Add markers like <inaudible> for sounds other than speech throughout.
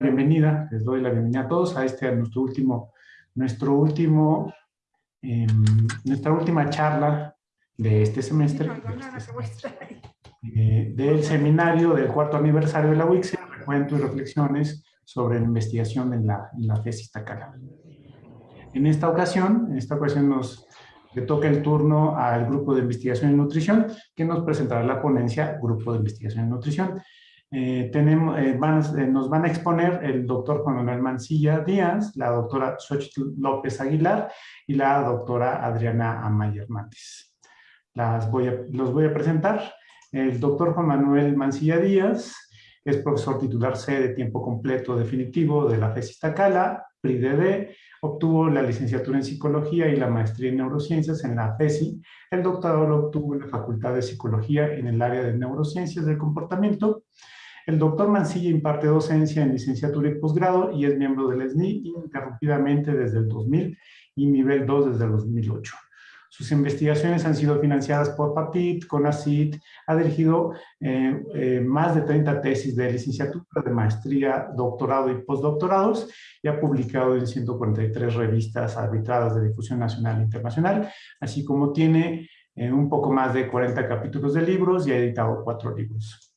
bienvenida, les doy la bienvenida a todos a este, a nuestro último, nuestro último, eh, nuestra última charla de este semestre, eh, del seminario del cuarto aniversario de la UICSE, recuento y reflexiones sobre la investigación en la, en la tesis Tacala. En esta ocasión, en esta ocasión nos le toca el turno al grupo de investigación y nutrición, que nos presentará la ponencia Grupo de Investigación y Nutrición. Eh, tenemos, eh, eh, nos van a exponer el doctor Juan Manuel Mancilla Díaz, la doctora Xochitl López Aguilar y la doctora Adriana Amaya Hernández. Las voy a, los voy a presentar. El doctor Juan Manuel Mancilla Díaz es profesor titular C de tiempo completo definitivo de la FESI Tacala, PRIDD, obtuvo la licenciatura en psicología y la maestría en neurociencias en la FESI. El doctorado lo obtuvo en la Facultad de Psicología en el área de neurociencias del comportamiento el doctor Mancilla imparte docencia en licenciatura y posgrado y es miembro del SNI ininterrumpidamente desde el 2000 y nivel 2 desde el 2008. Sus investigaciones han sido financiadas por PAPIT, CONACIT, ha dirigido eh, eh, más de 30 tesis de licenciatura, de maestría, doctorado y postdoctorados y ha publicado en 143 revistas arbitradas de difusión nacional e internacional, así como tiene eh, un poco más de 40 capítulos de libros y ha editado cuatro libros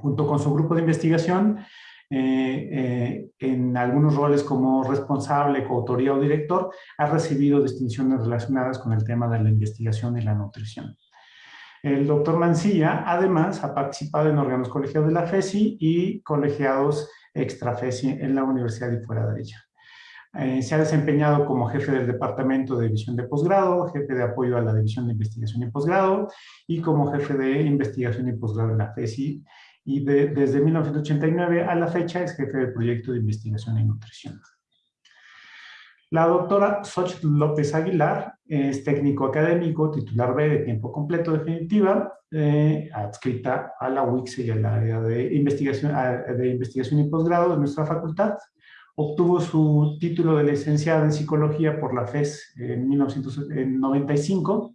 junto con su grupo de investigación, eh, eh, en algunos roles como responsable, coautoría o director, ha recibido distinciones relacionadas con el tema de la investigación y la nutrición. El doctor Mancilla, además, ha participado en órganos colegiados de la FESI y colegiados extra FESI en la universidad y fuera de ella. Eh, se ha desempeñado como jefe del Departamento de División de Posgrado, jefe de apoyo a la División de Investigación y Posgrado y como jefe de Investigación y Posgrado en la FESI y desde 1989 a la fecha es jefe del proyecto de investigación en nutrición. La doctora Xochitl López Aguilar es técnico académico, titular B de tiempo completo definitiva, eh, adscrita a la UICSE y al área de investigación, de investigación y posgrado de nuestra facultad. Obtuvo su título de licenciada en psicología por la FES en 1995.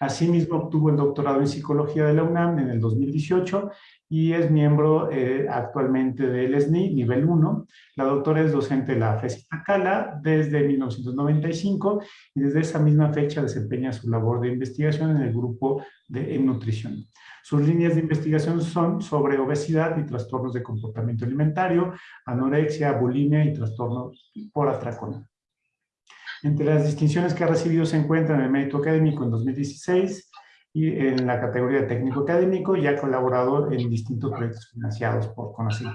Asimismo, obtuvo el doctorado en psicología de la UNAM en el 2018 y es miembro eh, actualmente del SNI, nivel 1. La doctora es docente de la FESI Tacala desde 1995 y desde esa misma fecha desempeña su labor de investigación en el grupo de nutrición. Sus líneas de investigación son sobre obesidad y trastornos de comportamiento alimentario, anorexia, bulimia y trastornos por atracón. Entre las distinciones que ha recibido se encuentran el mérito académico en 2016, y en la categoría de técnico académico y ha colaborado en distintos proyectos financiados por Conacid.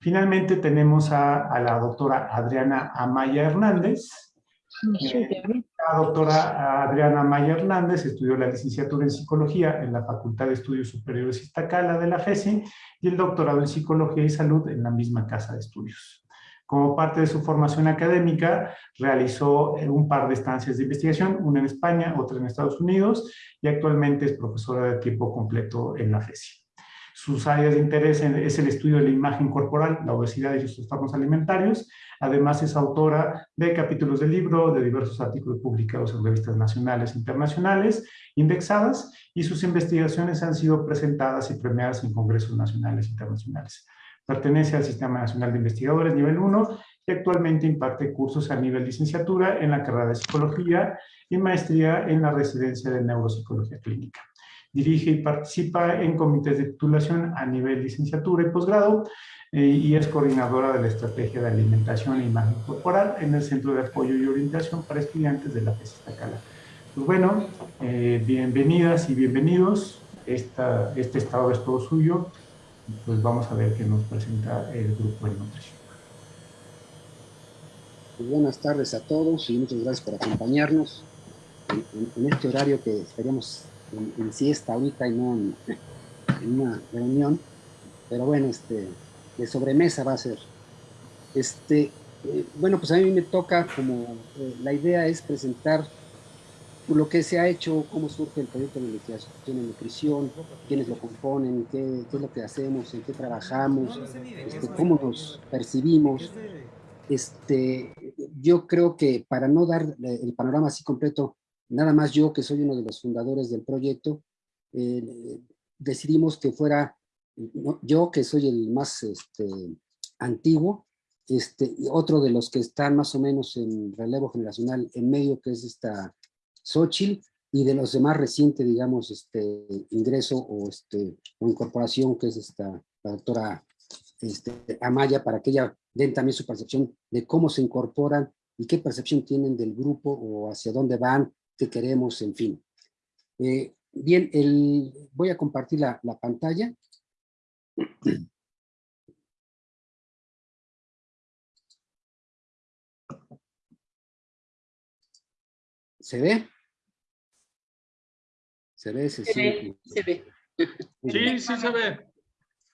Finalmente tenemos a, la doctora Adriana Amaya Hernández. Eh, la doctora Adriana Amaya Hernández estudió la licenciatura en Psicología en la Facultad de Estudios Superiores Iztacala de la FESI y el doctorado en Psicología y Salud en la misma casa de estudios. Como parte de su formación académica, realizó eh, un par de estancias de investigación, una en España, otra en Estados Unidos, y actualmente es profesora de tiempo completo en la FESI. Sus áreas de interés es el estudio de la imagen corporal, la obesidad y los trastornos alimentarios. Además es autora de capítulos de libro, de diversos artículos publicados en revistas nacionales e internacionales, indexadas, y sus investigaciones han sido presentadas y premiadas en congresos nacionales e internacionales. Pertenece al Sistema Nacional de Investigadores nivel 1 y actualmente imparte cursos a nivel licenciatura en la carrera de Psicología y maestría en la residencia de Neuropsicología Clínica. Dirige y participa en comités de titulación a nivel licenciatura y posgrado eh, y es coordinadora de la Estrategia de Alimentación e Imagen Corporal en el Centro de Apoyo y Orientación para Estudiantes de la FES Tacala. Pues bueno, eh, bienvenidas y bienvenidos. Esta, este estado es todo suyo pues vamos a ver qué nos presenta el grupo de nutrición. Pues buenas tardes a todos y muchas gracias por acompañarnos en, este horario que estaríamos en, siesta ahorita y no <laughs> en, una reunión, pero bueno, este, de sobremesa va a ser. Este, eh, bueno, pues a mí me toca como, eh, la idea es presentar lo que se ha hecho, cómo surge el proyecto de investigación en nutrición, quiénes lo componen, qué, es lo que hacemos, en qué trabajamos, este, cómo nos percibimos. Este, yo creo que para no dar el panorama así completo, nada más yo que soy uno de los fundadores del proyecto, eh, decidimos que fuera yo que soy el más este, antiguo, este, otro de los que están más o menos en relevo generacional en medio, que es esta Xochitl, y de los demás reciente, digamos, este ingreso o, este, o incorporación, que es esta, la doctora este, Amaya, para que ella den también su percepción de cómo se incorporan y qué percepción tienen del grupo o hacia dónde van, qué queremos, en fin. Eh, bien, el, voy a compartir la, la pantalla. ¿Se ve? ¿Se ve? ¿Se, se ve? Se ve. <laughs> Sí, sí se ve.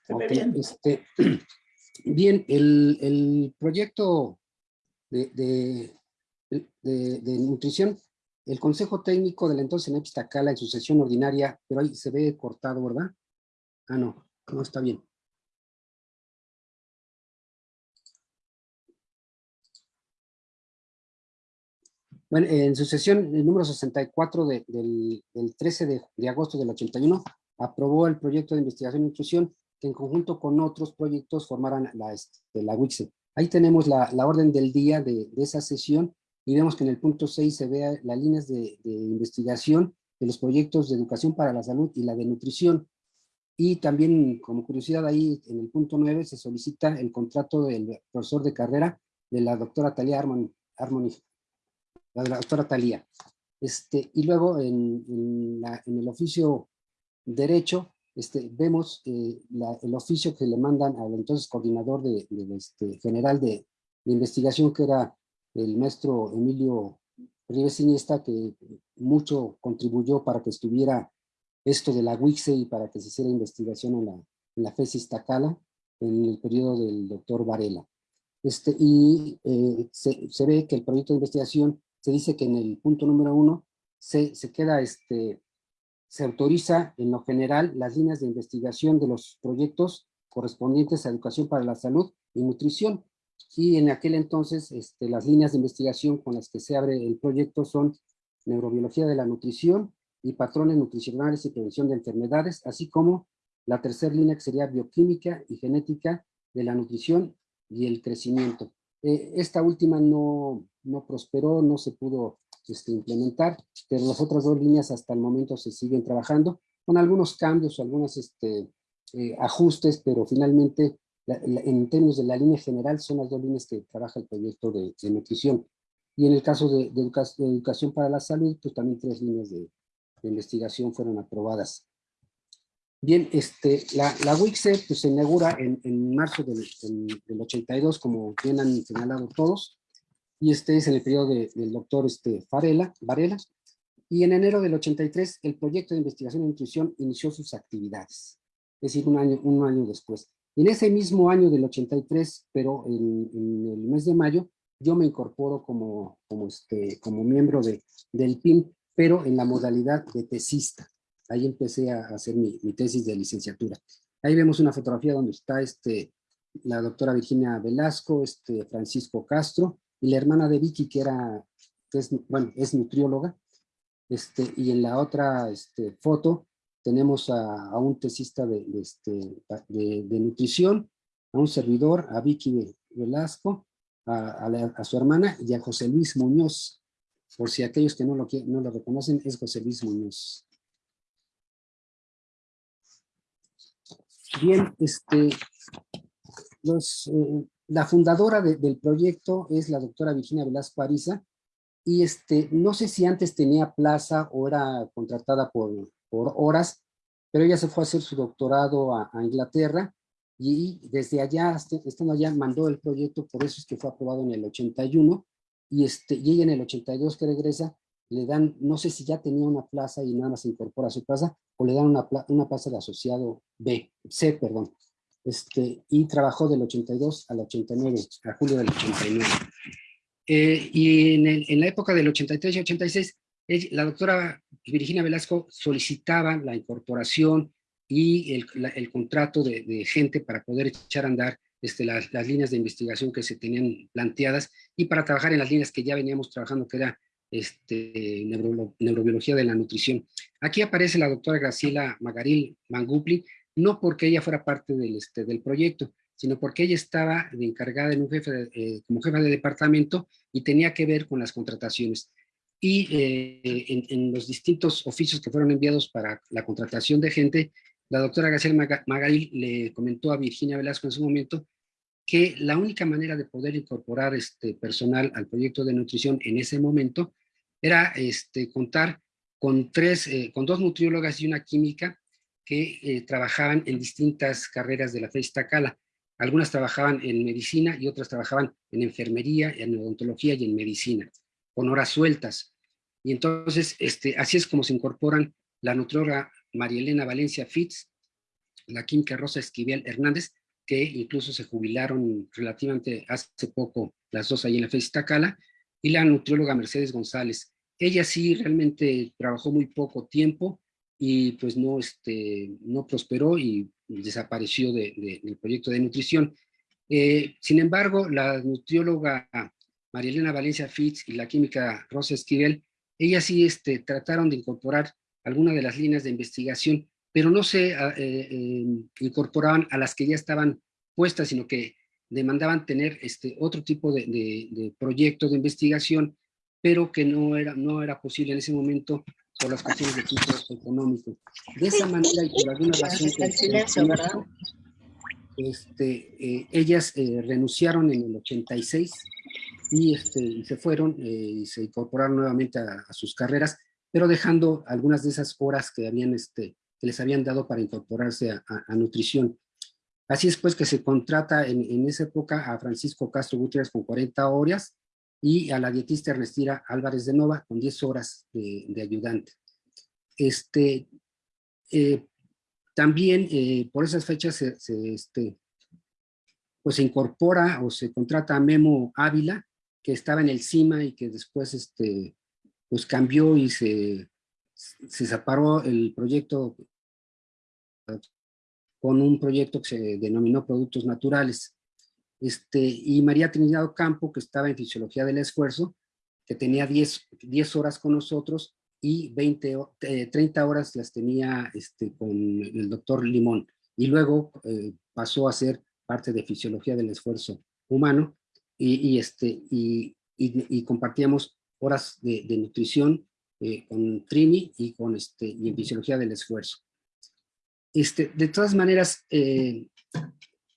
Okay, bien. Este, <clears throat> bien, el, el proyecto de, de, de, de, nutrición, el Consejo Técnico del entonces NEPS Tacala en su sesión ordinaria, pero ahí se ve cortado, ¿verdad? Ah, no, no está bien. Bueno, en su sesión el número 64 de, del, del, 13 de, de, agosto del 81, aprobó el proyecto de investigación y nutrición que en conjunto con otros proyectos formaran la, este, la WICSE. Ahí tenemos la, la orden del día de, de, esa sesión y vemos que en el punto 6 se ve las líneas de, de investigación de los proyectos de educación para la salud y la de nutrición. Y también, como curiosidad, ahí en el punto 9 se solicita el contrato del profesor de carrera de la doctora Talia Armoni, Armoni la de la doctora Talía. Este, y luego en, en, la, en, el oficio derecho este, vemos eh, la, el oficio que le mandan al entonces coordinador de, de este, general de, de, investigación que era el maestro Emilio Rives Iniesta que mucho contribuyó para que estuviera esto de la WICSE y para que se hiciera investigación en la, en la FESIS Tacala en el periodo del doctor Varela. Este, y eh, se, se, ve que el proyecto de investigación se dice que en el punto número uno se, se queda, este, se autoriza en lo general las líneas de investigación de los proyectos correspondientes a educación para la salud y nutrición. Y en aquel entonces este, las líneas de investigación con las que se abre el proyecto son neurobiología de la nutrición y patrones nutricionales y prevención de enfermedades, así como la tercera línea que sería bioquímica y genética de la nutrición y el crecimiento. Eh, esta última no, no prosperó, no se pudo este, implementar, pero las otras dos líneas hasta el momento se siguen trabajando con algunos cambios, algunos este, eh, ajustes, pero finalmente la, la, en términos de la línea general son las dos líneas que trabaja el proyecto de, de nutrición. Y en el caso de, de, educa de, educación para la salud, pues también tres líneas de, investigación fueron aprobadas. Bien, este, la, la WICSE pues, se inaugura en, en marzo del, del, del, 82, como bien han señalado todos, y este es en el periodo de, del doctor este, Farela, Varela, y en enero del 83 el proyecto de investigación y nutrición inició sus actividades, es decir, un año, un año después. En ese mismo año del 83, pero en, en el mes de mayo, yo me incorporo como, como, este, como miembro de, del PIN, pero en la modalidad de tesista. Ahí empecé a hacer mi, mi, tesis de licenciatura. Ahí vemos una fotografía donde está este, la doctora Virginia Velasco, este, Francisco Castro, y la hermana de Vicky, que era, que es, bueno, es nutrióloga, este, y en la otra este, foto tenemos a, a un tesista de, de, este, de, de, nutrición, a un servidor, a Vicky Velasco, a, a, la, a, su hermana y a José Luis Muñoz. Por si aquellos que no lo, no lo reconocen, es José Luis Muñoz. Bien, este, eh, la fundadora de, del proyecto es la doctora Virginia Velasco Ariza, y este, no sé si antes tenía plaza o era contratada por, por horas, pero ella se fue a hacer su doctorado a, a Inglaterra, y desde allá, estando allá, mandó el proyecto, por eso es que fue aprobado en el 81, y, este, y ella en el 82 que regresa, le dan, no sé si ya tenía una plaza y nada más incorpora a su plaza, o le dan una, una plaza de asociado B, C, perdón, este, y trabajó del 82 al 89, a julio del 89. Eh, y en, el, en, la época del 83 y 86, la doctora Virginia Velasco solicitaba la incorporación y el, el contrato de, de, gente para poder echar a andar este, las, las, líneas de investigación que se tenían planteadas y para trabajar en las líneas que ya veníamos trabajando, que era este, neuro, neurobiología de la nutrición. Aquí aparece la doctora Graciela Magaril Mangupli, no porque ella fuera parte del, este, del proyecto, sino porque ella estaba encargada eh, como jefa de departamento y tenía que ver con las contrataciones. Y eh, en, los distintos oficios que fueron enviados para la contratación de gente, la doctora García Magalí le comentó a Virginia Velasco en su momento que la única manera de poder incorporar este personal al proyecto de nutrición en ese momento era este, contar con, tres, eh, con dos nutriólogas y una química que eh, trabajaban en distintas carreras de la FES Cala. Algunas trabajaban en medicina y otras trabajaban en enfermería, en odontología y en medicina, con horas sueltas. Y entonces, este, así es como se incorporan la nutrióloga María Elena Valencia Fitz, la química Rosa Esquivel Hernández, que incluso se jubilaron relativamente hace poco, las dos ahí en la FES Cala, y la nutrióloga Mercedes González. Ella sí realmente trabajó muy poco tiempo y pues no, este, no prosperó y desapareció del proyecto de nutrición. Eh, sin embargo, la nutrióloga María Elena Valencia Fitz y la química Rosa Esquivel, ellas sí este, trataron de incorporar algunas de las líneas de investigación, pero no se ah, eh, em, incorporaban a las que ya estaban puestas, sino que demandaban tener este otro tipo de, de, de proyecto de investigación, pero que no era, no era posible en ese momento por las cuestiones de tipo económico. De esa manera y por alguna razón este, eh, ellas eh, renunciaron en el 86 y, este, y se fueron eh, y se incorporaron nuevamente a, sus carreras, pero dejando algunas de esas horas que, habían, este, que les habían dado para incorporarse a, a, nutrición. Así es pues que se contrata en, en, esa época a Francisco Castro Gutiérrez con 40 horas y a la dietista Ernestira Álvarez de Nova con 10 horas de, ayudante. Este, eh, también eh, por esas fechas se, este, pues se incorpora o se contrata a Memo Ávila, que estaba en el CIMA y que después este, pues cambió y se, se separó el proyecto con un proyecto que se denominó Productos Naturales. Este, y María Trinidad Campo, que estaba en Fisiología del Esfuerzo, que tenía 10, 10 horas con nosotros y 20, 30 eh, horas las tenía este, con el doctor Limón. Y luego eh, pasó a ser parte de Fisiología del Esfuerzo Humano y, este, y, y, compartíamos horas de, nutrición eh, con Trini y, con este, y en Fisiología del Esfuerzo. Este, de todas maneras,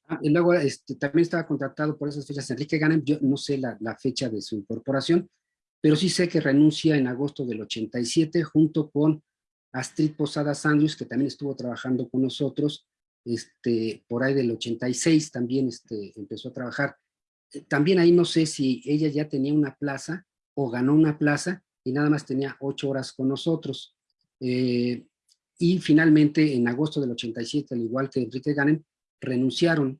Ah, y luego este, también estaba contratado por esas fechas Enrique Ganem, yo no sé la, fecha de su incorporación, pero sí sé que renuncia en agosto del 87 junto con Astrid Posada Sanders, que también estuvo trabajando con nosotros, este, por ahí del 86 también este, empezó a trabajar. Eh, también ahí no sé si ella ya tenía una plaza o ganó una plaza y nada más tenía ocho horas con nosotros. Eh, y finalmente en agosto del 87, al igual que Enrique Ganem, renunciaron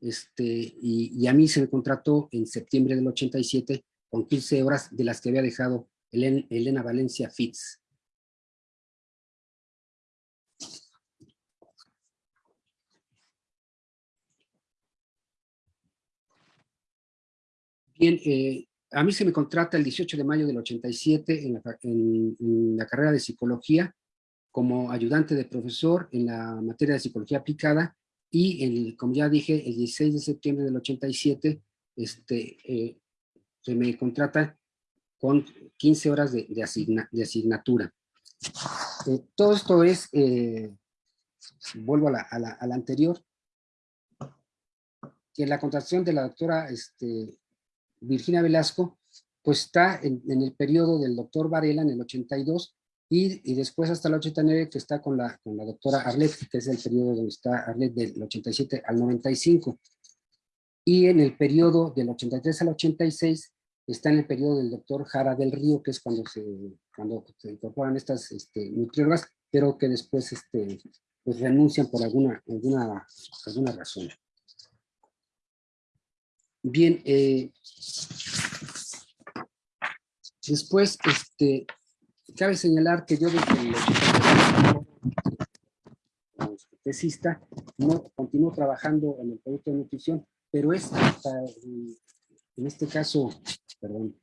este, y, a mí se me contrató en septiembre del 87 con 15 horas de las que había dejado Elena, Valencia Fitz. Bien, eh, a mí se me contrata el 18 de mayo del 87 en la, carrera de psicología como ayudante de profesor en la materia de psicología aplicada y el, como ya dije, el 16 de septiembre del 87 este, eh, se me contrata con 15 horas de, asignatura. Eh, todo esto es, eh, vuelvo a la, a, la, a la, anterior, que la contratación de la doctora este, Virginia Velasco, pues está en, el periodo del doctor Varela en el 82 y, después hasta el 89 que está con la, con la doctora Arlet, que es el periodo donde está Arlet del 87 al 95. Y en el periodo del 83 al 86 está en el periodo del doctor Jara del Río, que es cuando se, cuando se incorporan estas este, nutriólogas, pero que después este, pues renuncian por alguna, alguna, alguna razón. Bien, eh, después, este, Cabe señalar que yo desde el tesista no continúo trabajando en el producto de nutrición, pero es en este caso, perdón,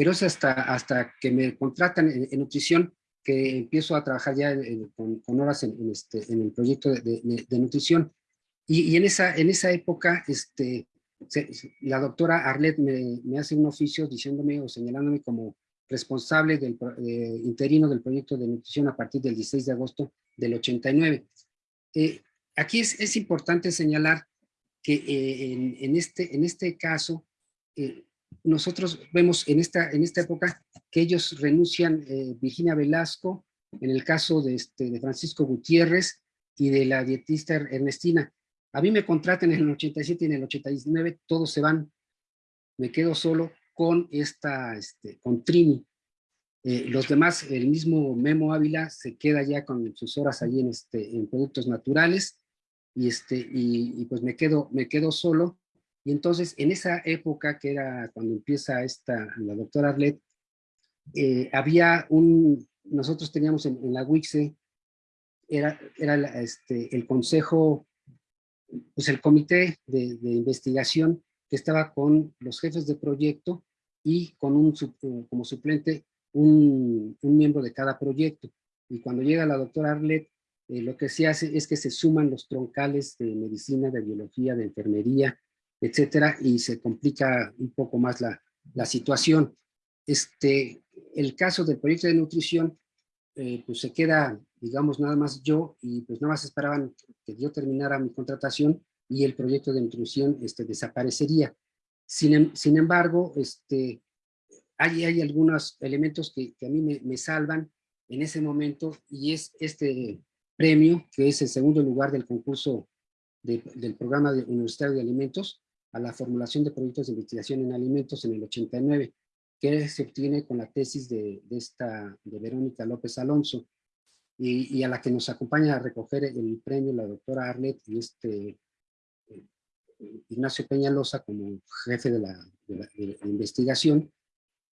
pero es hasta, hasta que me contratan en, nutrición que empiezo a trabajar ya con, horas en, este, en el proyecto de, nutrición. Y, en, esa, en esa época, este, la doctora Arlet me, me, hace un oficio diciéndome o señalándome como responsable del interino del proyecto de nutrición a partir del 16 de agosto del 89. Eh, aquí es, es, importante señalar que eh, en, este, en este caso, eh, nosotros vemos en esta, en esta época que ellos renuncian, Virginia Velasco, en el caso de, este, de Francisco Gutiérrez y de la dietista Ernestina. A mí me contratan en el 87 y en el 89, todos se van, me quedo solo con esta, este, con Trini. Eh, los demás, el mismo Memo Ávila se queda ya con sus horas allí en, este, en productos naturales y, este, y, pues me quedo, me quedo solo. Y entonces en esa época que era cuando empieza esta, la doctora Arlet, eh, había un, nosotros teníamos en, la WICSE, era, era este, el consejo, pues el comité de, investigación que estaba con los jefes de proyecto y con un como suplente un, miembro de cada proyecto. Y cuando llega la doctora Arlet, eh, lo que se hace es que se suman los troncales de medicina, de biología, de enfermería, etcétera, y se complica un poco más la, la situación. Este, el caso del proyecto de nutrición, eh, pues se queda, digamos, nada más yo, y pues nada más esperaban que yo terminara mi contratación y el proyecto de nutrición este, desaparecería. Sin, em, sin embargo, este, hay, hay algunos elementos que, a mí me, salvan en ese momento y es este premio, que es el segundo lugar del concurso del programa de universitario de alimentos a la formulación de proyectos de investigación en alimentos en el 89, que se obtiene con la tesis de, esta, de Verónica López Alonso, y, a la que nos acompaña a recoger el premio la doctora Arlet y este eh, Ignacio Peñalosa como jefe de la, investigación,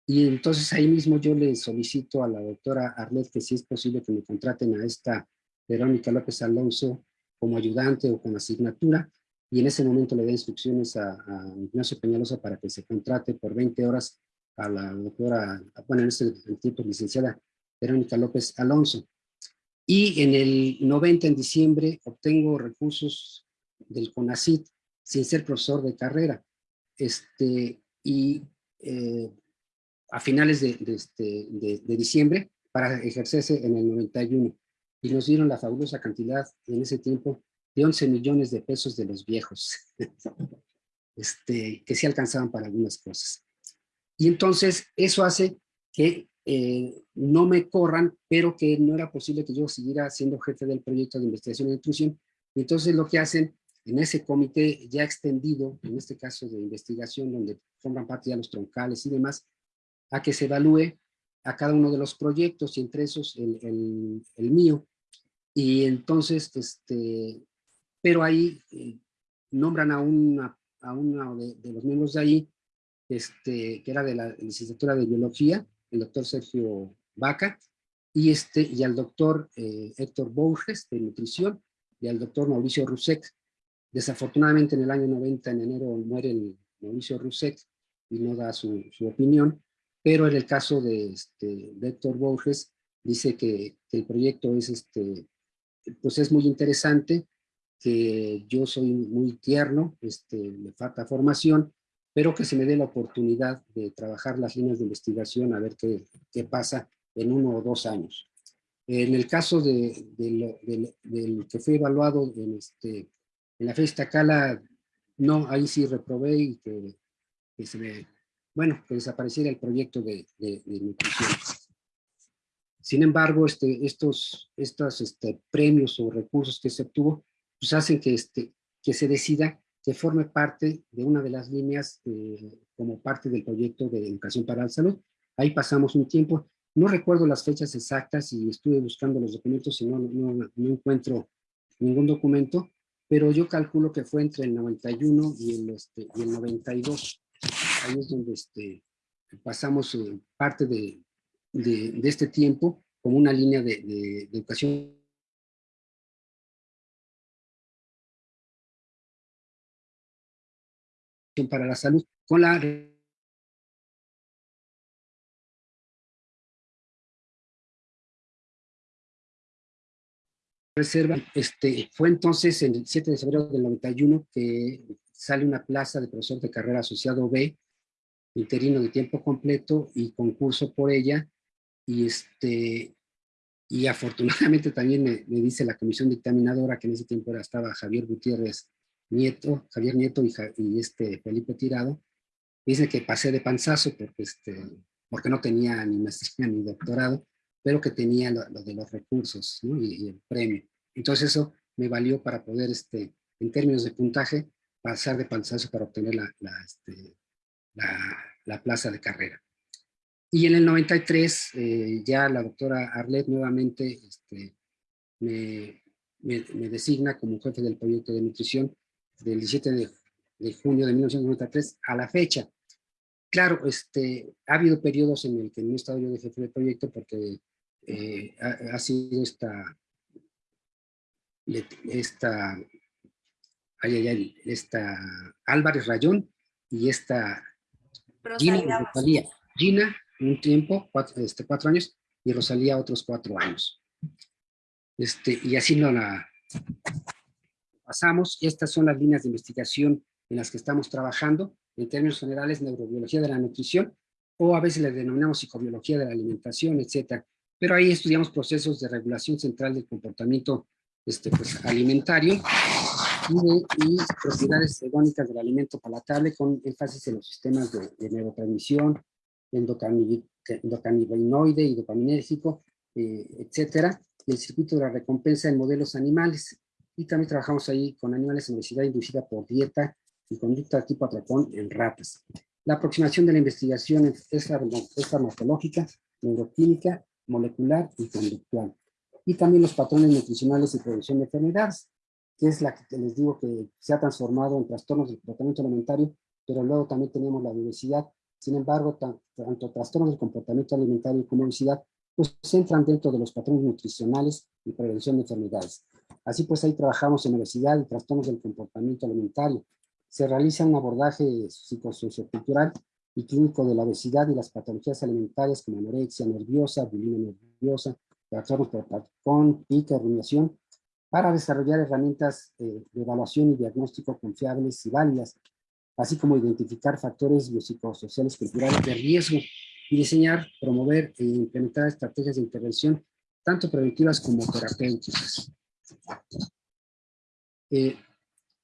y entonces ahí mismo yo le solicito a la doctora Arlet que si es posible que me contraten a esta Verónica López Alonso como ayudante o con asignatura, y en ese momento le da instrucciones a, Ignacio Peñalosa para que se contrate por 20 horas a la doctora, bueno, en ese tiempo licenciada Verónica López Alonso. Y en el 90, en diciembre, obtengo recursos del CONACIT sin ser profesor de carrera. Este, y eh, a finales de, este, de, diciembre para ejercerse en el 91 y nos dieron la fabulosa cantidad en ese tiempo de 11 millones de pesos de los viejos, <laughs> este, que se alcanzaban para algunas cosas. Y entonces eso hace que eh, no me corran, pero que no era posible que yo siguiera siendo jefe del proyecto de investigación y nutrición. Y entonces lo que hacen en ese comité ya extendido, en este caso de investigación, donde forman parte ya los troncales y demás, a que se evalúe a cada uno de los proyectos y entre esos el, el, mío. Y entonces, este, pero ahí eh, nombran a, una, a uno de, los miembros de ahí, este, que era de la licenciatura de biología, el doctor Sergio Vaca, y, este, y al doctor eh, Héctor Borges de nutrición, y al doctor Mauricio Rusek. Desafortunadamente en el año 90, en enero, muere el Mauricio Rusek y no da su, su opinión, pero en el caso de, este, Héctor Borges, dice que, el proyecto es, este, pues es muy interesante, que yo soy muy tierno, este, me falta formación, pero que se me dé la oportunidad de trabajar las líneas de investigación a ver qué, qué pasa en uno o dos años. En el caso de, del que fue evaluado en, este, en la Festa Cala, no, ahí sí reprobé y que, que se me bueno, que desapareciera el proyecto de, nutrición. Sin embargo, este, estos, estos este, premios o recursos que se obtuvo, pues hacen que, este, que se decida que forme parte de una de las líneas eh, como parte del proyecto de educación para la salud. Ahí pasamos un tiempo, no recuerdo las fechas exactas y estuve buscando los documentos y no, no, no encuentro ningún documento, pero yo calculo que fue entre el 91 y el, este, y el 92 ahí es donde este, pasamos eh, parte de, de, este tiempo como una línea de, de, educación para la salud con la reserva. Este, fue entonces en el 7 de febrero del 91 que sale una plaza de profesor de carrera asociado B, interino de tiempo completo y concurso por ella. Y, este, y afortunadamente también me, me dice la comisión dictaminadora, que en ese tiempo era, estaba Javier Gutiérrez Nieto, Javier Nieto y, este Felipe Tirado, dice que pasé de panzazo porque, este, porque no tenía ni maestría ni doctorado, pero que tenía lo, de los recursos y, el premio. Entonces eso me valió para poder, este, en términos de puntaje, pasar de panzazo para obtener la, la, este, la, plaza de carrera. Y en el 93 eh, ya la doctora Arlet nuevamente este, me, me, designa como jefe del proyecto de nutrición del 17 de, de, junio de 1993 a la fecha. Claro, este, ha habido periodos en el que no he estado yo de jefe del proyecto porque eh, ha, sido esta, esta, esta Álvarez Rayón y esta Gina, Gina un tiempo, cuatro, este, cuatro años, y Rosalía otros cuatro años. Este, y así no la pasamos. Estas son las líneas de investigación en las que estamos trabajando, en términos generales, neurobiología de la nutrición, o a veces le denominamos psicobiología de la alimentación, etcétera pero ahí estudiamos procesos de regulación central del comportamiento este, pues, alimentario y, propiedades hedónicas del alimento palatable con énfasis en los sistemas de, neurotransmisión, endocannabinoide y dopaminérgico, eh, etcétera, y el circuito de la recompensa en modelos animales. Y también trabajamos ahí con animales en obesidad inducida por dieta y conducta tipo atracón en ratas. La aproximación de la investigación es, es farmacológica, neuroquímica molecular y conductual. Y también los patrones nutricionales y prevención de enfermedades, que es la que les digo que se ha transformado en trastornos del comportamiento alimentario, pero luego también tenemos la obesidad. Sin embargo, tanto trastornos del comportamiento alimentario como obesidad, pues entran dentro de los patrones nutricionales y prevención de enfermedades. Así pues, ahí trabajamos en obesidad y trastornos del comportamiento alimentario. Se realiza un abordaje psicosociocultural y clínico de la obesidad y las patologías alimentarias como anorexia nerviosa, bulimia nerviosa, trastornos por patrón, pica, rumiación, para desarrollar herramientas eh, de evaluación y diagnóstico confiables y válidas, así como identificar factores biopsicosociales culturales de riesgo y diseñar, promover e implementar estrategias de intervención tanto preventivas como terapéuticas. Eh,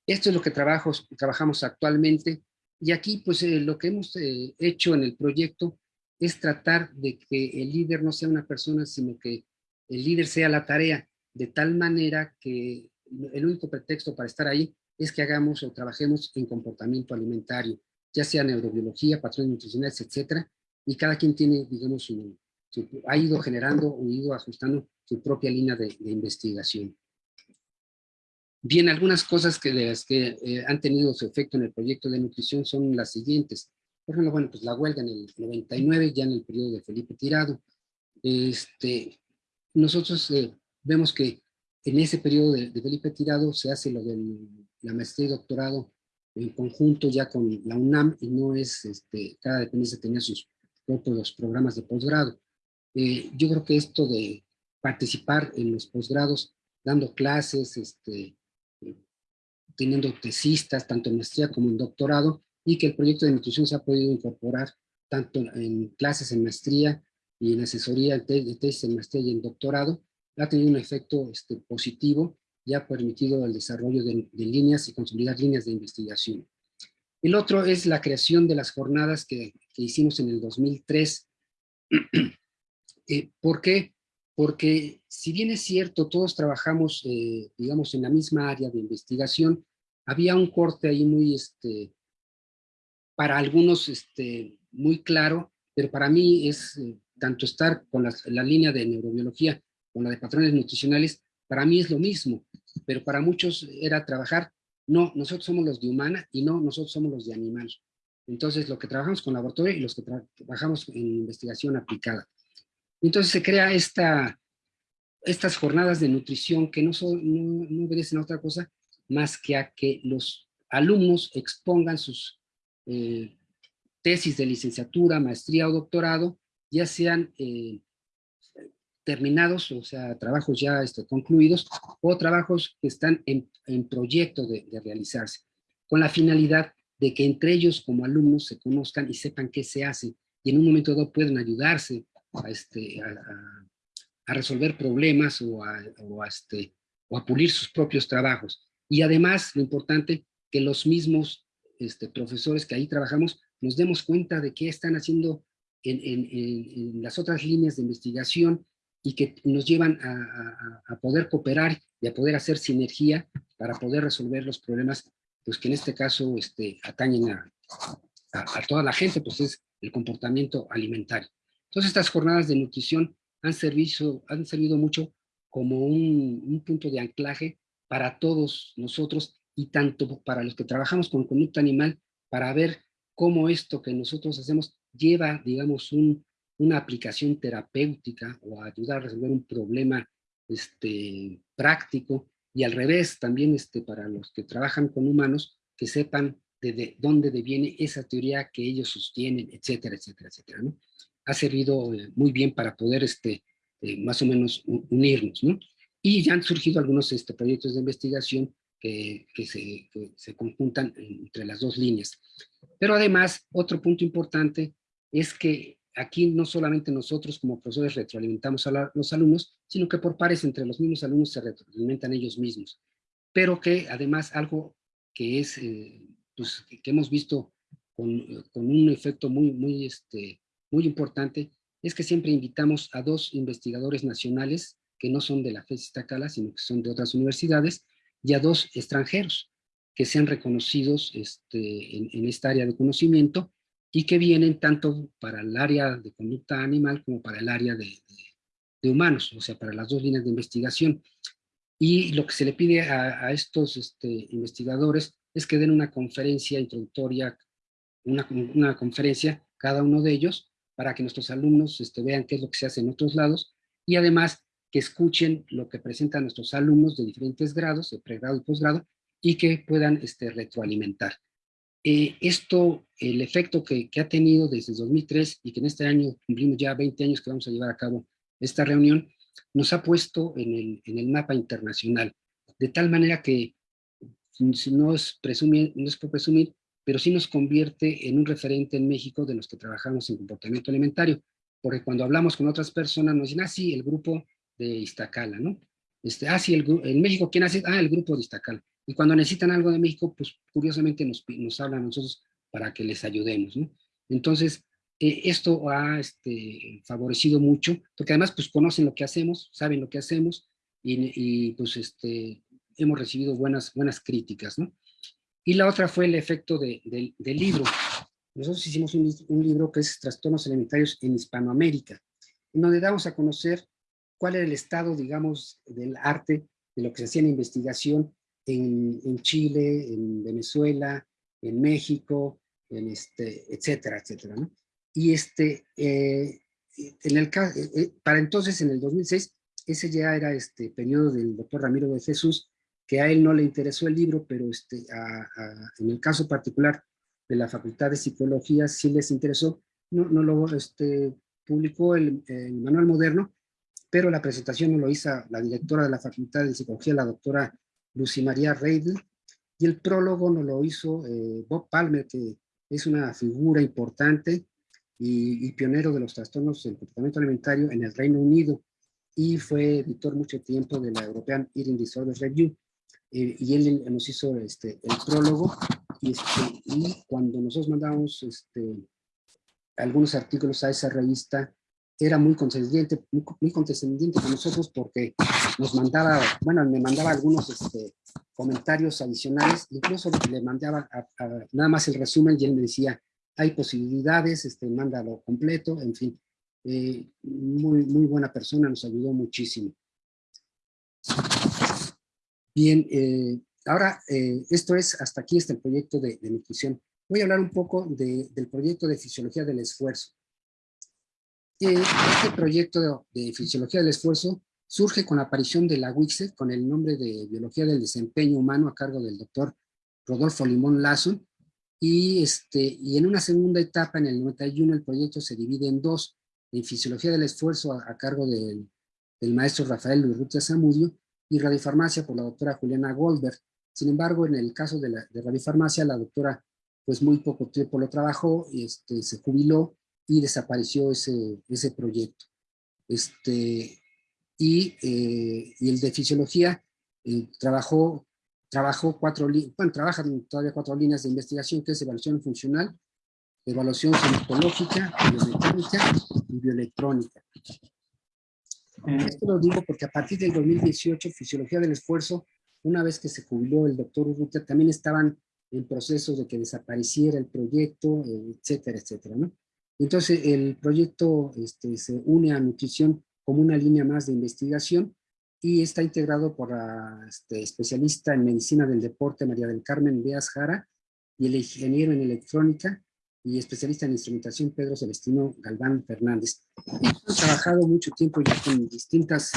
esto es lo que trabajamos actualmente y aquí, pues, eh, lo que hemos eh, hecho en el proyecto es tratar de que el líder no sea una persona, sino que el líder sea la tarea, de tal manera que el único pretexto para estar ahí es que hagamos o trabajemos en comportamiento alimentario, ya sea neurobiología, patrones nutricionales, etcétera, y cada quien tiene, digamos, ha ido generando o ido ajustando su propia línea de investigación. Bien, algunas cosas que, de las que eh, han tenido su efecto en el proyecto de nutrición son las siguientes. Por ejemplo, bueno, pues la huelga en el 99, ya en el periodo de Felipe Tirado. Este, nosotros eh, vemos que en ese periodo de, Felipe Tirado se hace lo de la maestría y doctorado en conjunto ya con la UNAM y no es, este, cada dependencia tenía sus propios programas de posgrado. Eh, yo creo que esto de participar en los posgrados, dando clases, este, teniendo tesistas, tanto en maestría como en doctorado, y que el proyecto de nutrición se ha podido incorporar tanto en clases en maestría y en asesoría de tesis en maestría y en doctorado, ha tenido un efecto este, positivo y ha permitido el desarrollo de, líneas y consolidar líneas de investigación. El otro es la creación de las jornadas que, hicimos en el 2003. <clears throat> eh, ¿Por qué? Porque si bien es cierto, todos trabajamos, eh, digamos, en la misma área de investigación, había un corte ahí muy, este, para algunos, este, muy claro, pero para mí es eh, tanto estar con la, línea de neurobiología con la de patrones nutricionales, para mí es lo mismo, pero para muchos era trabajar, no, nosotros somos los de humana y no, nosotros somos los de animal. Entonces, lo que trabajamos con laboratorio y los que trabajamos en investigación aplicada. Entonces se crea esta, estas jornadas de nutrición que no, son, no, obedecen a otra cosa más que a que los alumnos expongan sus eh, tesis de licenciatura, maestría o doctorado, ya sean eh, terminados, o sea, trabajos ya este, concluidos, o trabajos que están en, en proyecto de, realizarse, con la finalidad de que entre ellos como alumnos se conozcan y sepan qué se hace, y en un momento dado pueden ayudarse a, este, a, resolver problemas este, o a pulir sus propios trabajos. Y además, lo importante, que los mismos este, profesores que ahí trabajamos nos demos cuenta de qué están haciendo en, las otras líneas de investigación y que nos llevan a, poder cooperar y a poder hacer sinergia para poder resolver los problemas pues que en este caso este, atañen a, a, toda la gente, pues es el comportamiento alimentario. Entonces estas jornadas de nutrición han servido, han servido mucho como un, un punto de anclaje para todos nosotros y tanto para los que trabajamos con conducta animal para ver cómo esto que nosotros hacemos lleva, digamos, un, una aplicación terapéutica o ayudar a resolver un problema este, práctico y al revés también este, para los que trabajan con humanos que sepan de, de dónde viene esa teoría que ellos sostienen, etcétera, etcétera, etcétera. ¿no? Ha servido eh, muy bien para poder este, eh, más o menos unirnos. ¿no? Y ya han surgido algunos este, proyectos de investigación que, que, se, que, se, conjuntan entre las dos líneas. Pero además, otro punto importante es que aquí no solamente nosotros como profesores retroalimentamos a la, los alumnos, sino que por pares entre los mismos alumnos se retroalimentan ellos mismos. Pero que además algo que es, eh, pues, que hemos visto con, con, un efecto muy, muy, este, muy importante, es que siempre invitamos a dos investigadores nacionales que no son de la FES Iztacala, sino que son de otras universidades, y a dos extranjeros que sean reconocidos este, en, en, esta área de conocimiento y que vienen tanto para el área de conducta animal como para el área de, de, de humanos, o sea, para las dos líneas de investigación. Y lo que se le pide a, a estos este, investigadores es que den una conferencia introductoria, una, una, conferencia cada uno de ellos, para que nuestros alumnos este, vean qué es lo que se hace en otros lados, y además que escuchen lo que presentan nuestros alumnos de diferentes grados, de pregrado y posgrado, y que puedan este, retroalimentar. Eh, esto, el efecto que, que, ha tenido desde 2003 y que en este año cumplimos ya 20 años que vamos a llevar a cabo esta reunión, nos ha puesto en el, en el mapa internacional, de tal manera que no es, presumir, no es por presumir, pero sí nos convierte en un referente en México de los que trabajamos en comportamiento alimentario, porque cuando hablamos con otras personas nos dicen, ah, sí, el grupo de Iztacala, ¿no? Este, ah, sí, el, en México, ¿quién hace? Ah, el grupo de Iztacala. Y cuando necesitan algo de México, pues curiosamente nos, nos hablan nosotros para que les ayudemos, ¿no? Entonces, eh, esto ha este, favorecido mucho, porque además pues conocen lo que hacemos, saben lo que hacemos, y, y pues este, hemos recibido buenas, buenas críticas, ¿no? Y la otra fue el efecto de, de, del libro. Nosotros hicimos un, un libro que es Trastornos Alimentarios en Hispanoamérica, en donde damos a conocer cuál era el estado, digamos, del arte, de lo que se hacía en investigación en, en Chile, en Venezuela, en México, en este, etcétera, etcétera, ¿no? Y este, eh, en el, eh, eh, para entonces, en el 2006, ese ya era este periodo del doctor Ramiro de Jesús, que a él no le interesó el libro, pero este, a, a, en el caso particular de la Facultad de Psicología sí les interesó, no, no lo este, publicó el, el Manual Moderno, pero la presentación lo hizo la directora de la Facultad de Psicología, la doctora Lucy María Reidel, y el prólogo nos lo hizo eh, Bob Palmer, que es una figura importante y, y, pionero de los trastornos del comportamiento alimentario en el Reino Unido, y fue editor mucho tiempo de la European Eating Disorders Review, eh, y él nos hizo este, el prólogo, y, este, y cuando nosotros mandamos este, algunos artículos a esa revista, era muy condescendiente, muy, muy condescendiente con nosotros porque nos mandaba, bueno, me mandaba algunos este, comentarios adicionales, incluso le mandaba a, a, nada más el resumen y él me decía, hay posibilidades, este, mándalo completo, en fin. Eh, muy, muy buena persona, nos ayudó muchísimo. Bien, eh, ahora eh, esto es, hasta aquí está el proyecto de, de nutrición. Voy a hablar un poco de, del proyecto de fisiología del esfuerzo este proyecto de, Fisiología del Esfuerzo surge con la aparición de la WICSE con el nombre de Biología del Desempeño Humano a cargo del doctor Rodolfo Limón Lazo, y, este, y en una segunda etapa, en el 91, el proyecto se divide en dos, en Fisiología del Esfuerzo a, cargo del el maestro Rafael Urrutia Zamudio, y radiofarmacia por la doctora Juliana Goldberg. Sin embargo, en el caso de, la, de radiofarmacia, la doctora pues muy poco tiempo lo trabajó, este, se jubiló y desapareció ese, ese proyecto. Este, y, eh, y el de fisiología eh, trabajó, trabajó cuatro, bueno, trabajan todavía cuatro líneas de investigación, que es evaluación funcional, evaluación sintomatológica, biomecánica y bioelectrónica. Esto lo digo porque a partir del 2018, Fisiología del Esfuerzo, una vez que se jubiló el doctor Urrutia, también estaban en proceso de que desapareciera el proyecto, etcétera, etcétera, ¿no? Entonces el proyecto este, se une a nutrición como una línea más de investigación y está integrado por la este, especialista en medicina del deporte María del Carmen Beas Jara y el ingeniero en electrónica y especialista en instrumentación Pedro Celestino Galván Fernández. He trabajado mucho tiempo ya con distintas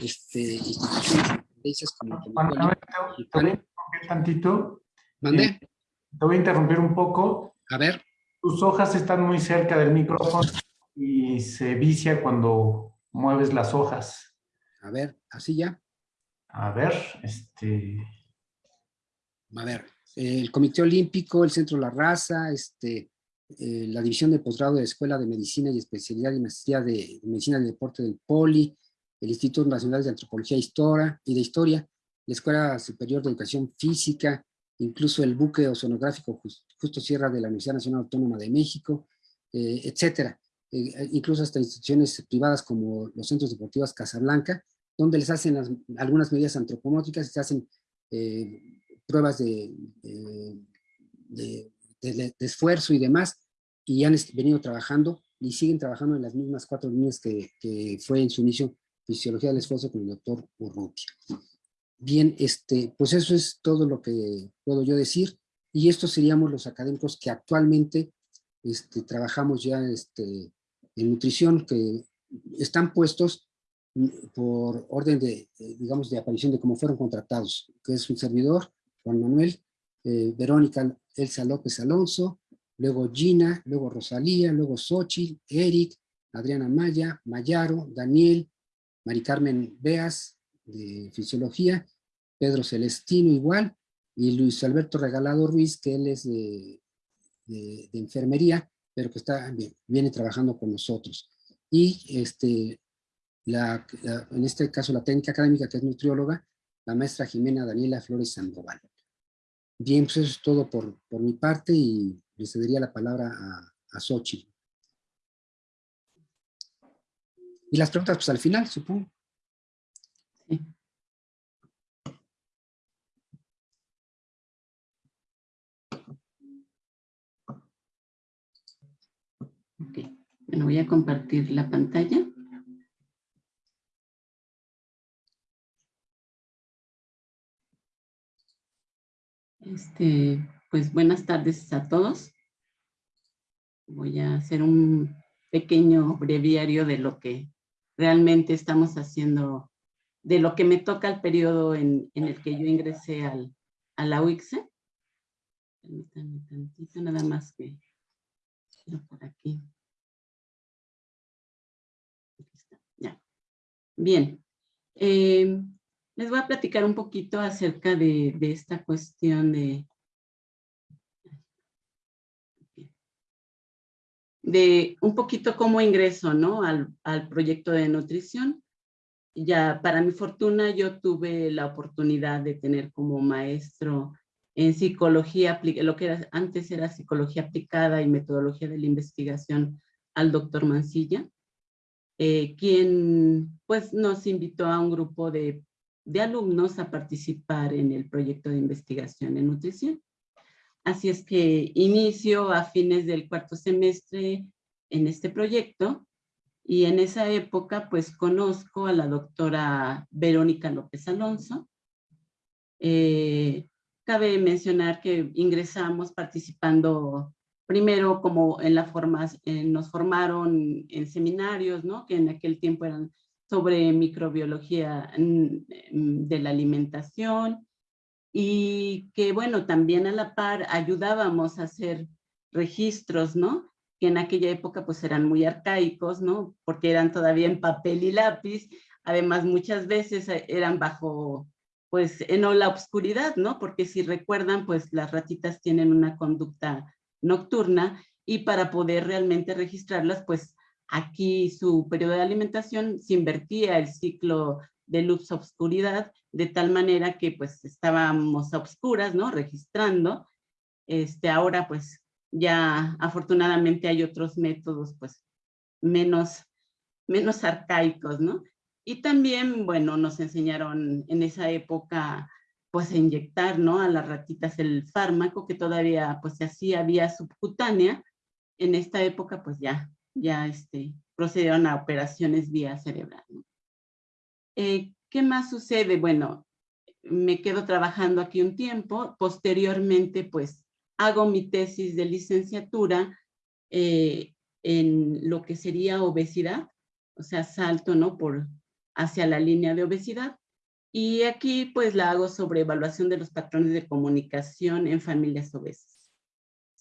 este, instituciones como te, voy a interrumpir tantito. ¿Mandé? Eh, te voy a interrumpir un poco. A ver. Tus hojas están muy cerca del micrófono y se vicia cuando mueves las hojas. A ver, así ya. A ver, este... A ver, el Comité Olímpico, el Centro La Raza, este, eh, la División de Posgrado de Escuela de Medicina y Especialidad y Maestría de Medicina del Deporte del POLI, el Instituto Nacional de Antropología y de Historia, la Escuela Superior de Educación Física, incluso el buque oceanográfico Justo Sierra de la Universidad Nacional Autónoma de México, eh, etcétera. Eh, incluso hasta instituciones privadas como los centros deportivos Casablanca, donde les hacen algunas medidas antropomórficas y se hacen pruebas de, de, esfuerzo y demás, y han venido trabajando y siguen trabajando en las mismas cuatro líneas que, que fue en su inicio Fisiología del Esfuerzo con el doctor Urrutia. Bien, este, pues eso es todo lo que puedo yo decir, y estos seríamos los académicos que actualmente este, trabajamos ya este, en nutrición, que están puestos por orden de, digamos, de aparición de cómo fueron contratados, que es un servidor, Juan Manuel, eh, Verónica Elsa López Alonso, luego Gina, luego Rosalía, luego Xochitl, Eric, Adriana Maya, Mayaro, Daniel, Mari Carmen Beas, de Fisiología, Pedro Celestino igual, y Luis Alberto Regalado Ruiz, que él es de, enfermería, pero que está, viene trabajando con nosotros. Y este, la, en este caso la técnica académica, que es nutrióloga, la maestra Jimena Daniela Flores Sandoval. Bien, pues eso es todo por, por mi parte y le cedería la palabra a, a Xochitl. Y las preguntas, pues al final, supongo. Sí. Ok, bueno, voy a compartir la pantalla. Este, pues buenas tardes a todos. Voy a hacer un pequeño breviario de lo que realmente estamos haciendo, de lo que me toca el periodo en, el que yo ingresé al, a la UICSE. Permítanme tantito, nada más que por aquí. Ya. Bien. Eh, les voy a platicar un poquito acerca de, esta cuestión de, de un poquito cómo ingreso ¿no? al, proyecto de nutrición. Ya para mi fortuna yo tuve la oportunidad de tener como maestro en psicología, lo que antes era psicología aplicada y metodología de la investigación al doctor Mancilla, eh, quien pues nos invitó a un grupo de de alumnos a participar en el proyecto de investigación en nutrición. Así es que inicio a fines del cuarto semestre en este proyecto y en esa época pues conozco a la doctora Verónica López Alonso. Eh, cabe mencionar que ingresamos participando primero como en la forma, nos formaron en seminarios, ¿no? Que en aquel tiempo eran sobre microbiología mm, de la alimentación y que, bueno, también a la par ayudábamos a hacer registros, ¿no? Que en aquella época pues eran muy arcaicos, ¿no? Porque eran todavía en papel y lápiz. Además, muchas veces eh, eran bajo, pues, en la oscuridad, ¿no? Porque si recuerdan, pues las ratitas tienen una conducta nocturna y para poder realmente registrarlas, pues aquí su periodo de alimentación se invertía el ciclo de luz a oscuridad, de tal manera que pues estábamos a oscuras, ¿no? Registrando. Este, ahora pues ya afortunadamente hay otros métodos pues menos, menos arcaicos, ¿no? Y también, bueno, nos enseñaron en esa época pues a inyectar, ¿no? A las ratitas el fármaco que todavía pues se hacía vía subcutánea. En esta época pues ya, ya este, procedieron a operaciones vía cerebral, ¿no? Eh, ¿Qué más sucede? Bueno, me quedo trabajando aquí un tiempo, posteriormente pues hago mi tesis de licenciatura eh, en lo que sería obesidad, o sea, salto ¿no? Por, hacia la línea de obesidad. Y aquí pues la hago sobre evaluación de los patrones de comunicación en familias obesas.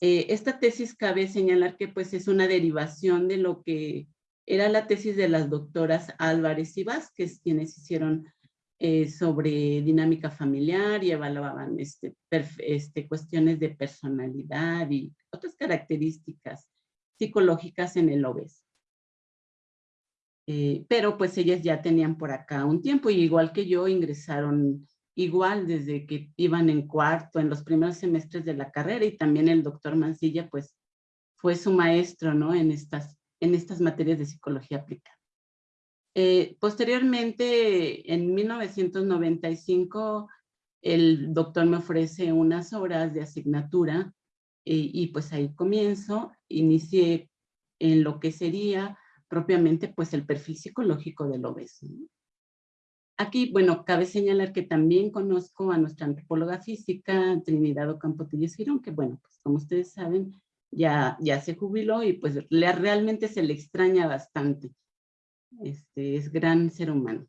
Eh, esta tesis cabe señalar que pues es una derivación de lo que era la tesis de las doctoras Álvarez y Vázquez, quienes hicieron eh, sobre dinámica familiar y evaluaban este, este, cuestiones de personalidad y otras características psicológicas en el obeso. Eh, pero pues ellas ya tenían por acá un tiempo y igual que yo ingresaron igual desde que iban en cuarto, en los primeros semestres de la carrera y también el doctor Mancilla pues fue su maestro ¿no? en estas en estas materias de psicología aplicada. Eh, posteriormente, en 1995, el doctor me ofrece unas horas de asignatura eh, y pues ahí comienzo, inicié en lo que sería propiamente pues el perfil psicológico del obeso. Aquí, bueno, cabe señalar que también conozco a nuestra antropóloga física, Trinidad Ocampo Girón, que bueno, pues como ustedes saben, ya, ya se jubiló y pues le, realmente se le extraña bastante. Este, es gran ser humano.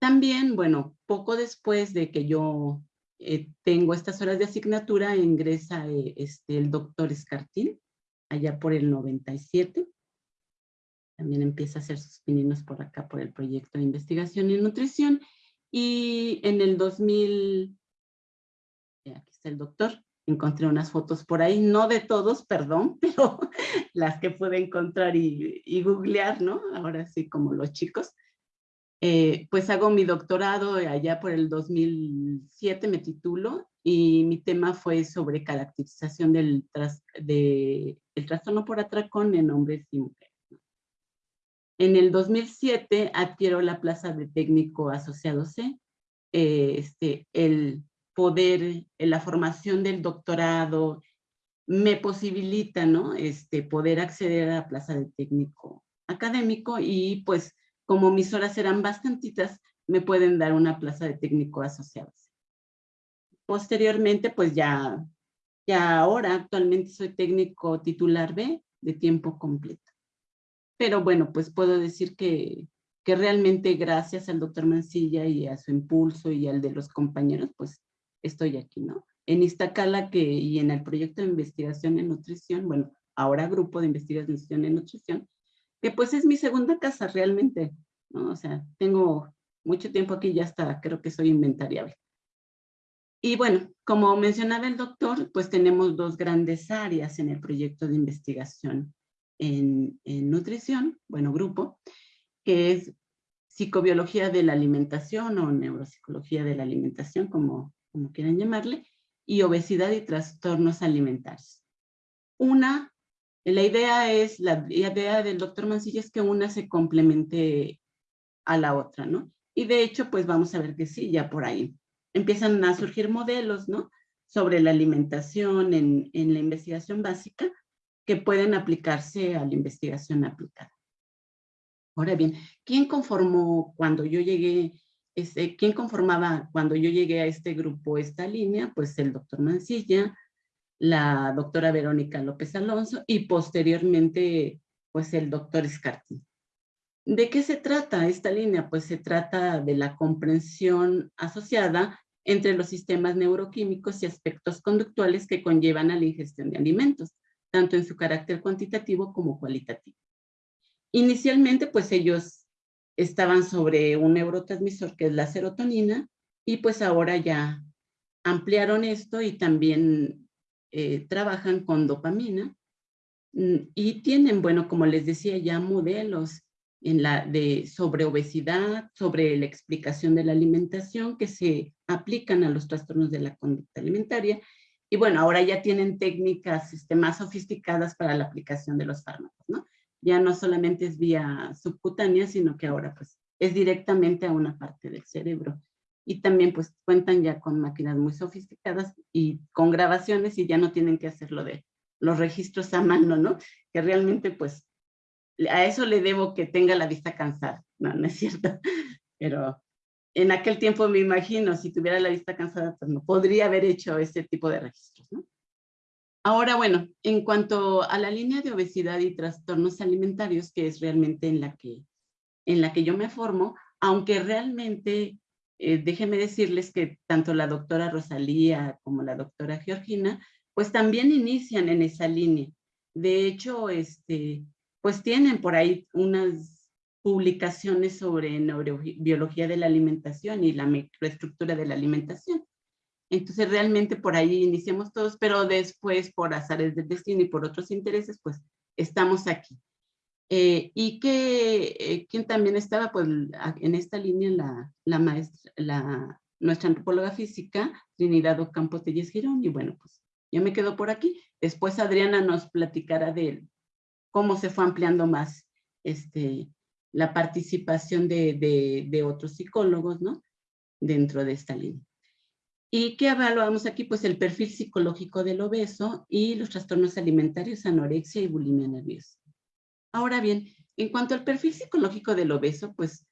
También, bueno, poco después de que yo eh, tengo estas horas de asignatura, ingresa eh, este, el doctor Escartín, allá por el 97. También empieza a hacer sus pininos por acá por el proyecto de investigación y nutrición. Y en el 2000, eh, aquí está el doctor, encontré unas fotos por ahí, no de todos, perdón, <laughs> pero las que pude encontrar y, googlear, ¿no? Ahora sí, como los chicos. Eh, pues hago mi doctorado allá por el 2007, me titulo, y mi tema fue sobre caracterización del de, el trastorno por atracón en hombres y mujeres. En el 2007 adquiero la plaza de técnico asociado C. Eh, este, el poder, en la formación del doctorado, me posibilita, ¿no? Este, poder acceder a la plaza de técnico académico y pues como mis horas eran bastantitas, me pueden dar una plaza de técnico asociado. Posteriormente, pues ya, ya ahora actualmente soy técnico titular B de tiempo completo. Pero bueno, pues puedo decir que, que realmente gracias al doctor Mancilla y a su impulso y al de los compañeros, pues estoy aquí, ¿no? En Iztacala que, y en el proyecto de investigación en nutrición, bueno, ahora grupo de investigación en nutrición, que pues es mi segunda casa realmente, ¿no? O sea, tengo mucho tiempo aquí, ya hasta creo que soy inventariable. Y bueno, como mencionaba el doctor, pues tenemos dos grandes áreas en el proyecto de investigación en, en nutrición, bueno, grupo, que es psicobiología de la alimentación o neuropsicología de la alimentación, como como quieran llamarle, y obesidad y trastornos alimentarios. Una, la idea es, la idea del doctor Mancilla es que una se complemente a la otra, ¿no? Y de hecho, pues vamos a ver que sí, ya por ahí empiezan a surgir modelos, ¿no? Sobre la alimentación en, en la investigación básica que pueden aplicarse a la investigación aplicada. Ahora bien, ¿quién conformó cuando yo llegué este, ¿quién conformaba cuando yo llegué a este grupo esta línea? Pues el doctor Mancilla, la doctora Verónica López Alonso y posteriormente pues el doctor Escartín. ¿De qué se trata esta línea? Pues se trata de la comprensión asociada entre los sistemas neuroquímicos y aspectos conductuales que conllevan a la ingestión de alimentos, tanto en su carácter cuantitativo como cualitativo. Inicialmente, pues ellos estaban sobre un neurotransmisor que es la serotonina y pues ahora ya ampliaron esto y también eh, trabajan con dopamina mm, y tienen, bueno, como les decía, ya modelos en la de, sobre obesidad, sobre la explicación de la alimentación que se aplican a los trastornos de la conducta alimentaria. Y bueno, ahora ya tienen técnicas este, más sofisticadas para la aplicación de los fármacos, ¿no? Ya no solamente es vía subcutánea, sino que ahora pues es directamente a una parte del cerebro. Y también pues cuentan ya con máquinas muy sofisticadas y con grabaciones y ya no tienen que hacerlo de los registros a mano, ¿no? Que realmente pues a eso le debo que tenga la vista cansada. No, no es cierto. <laughs> Pero en aquel tiempo me imagino, si tuviera la vista cansada, pues no podría haber hecho ese tipo de registros. ¿no? Ahora, bueno, en cuanto a la línea de obesidad y trastornos alimentarios, que es realmente en la que, en la que yo me formo, aunque realmente, eh, déjenme decirles que tanto la doctora Rosalía como la doctora Georgina, pues también inician en esa línea. De hecho, este, pues tienen por ahí unas publicaciones sobre neurobiología de la alimentación y la microestructura de la alimentación. Entonces realmente por ahí iniciamos todos, pero después por azares del destino y por otros intereses, pues estamos aquí. Eh, y que eh, quien también estaba pues en esta línea la, maestra, la, nuestra antropóloga física, Trinidad Ocampo Telles Girón, y bueno, pues yo me quedo por aquí. Después Adriana nos platicará de cómo se fue ampliando más este, la participación de, de, otros psicólogos, ¿no? Dentro de esta línea. ¿Y qué evaluamos aquí? Pues el perfil psicológico del obeso y los trastornos alimentarios, anorexia y bulimia nerviosa. Ahora bien, en cuanto al perfil psicológico del obeso, pues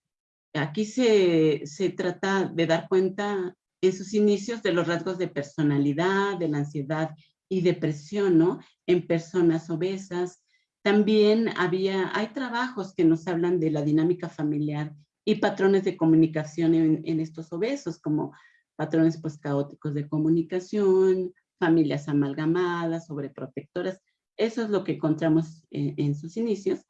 aquí se, se trata de dar cuenta en sus inicios de los rasgos de personalidad, de la ansiedad y depresión, ¿no? En personas obesas, también había, hay trabajos que nos hablan de la dinámica familiar y patrones de comunicación en, estos obesos, como patrones pues caóticos de comunicación, familias amalgamadas, sobreprotectoras. Eso es lo que encontramos en, sus inicios.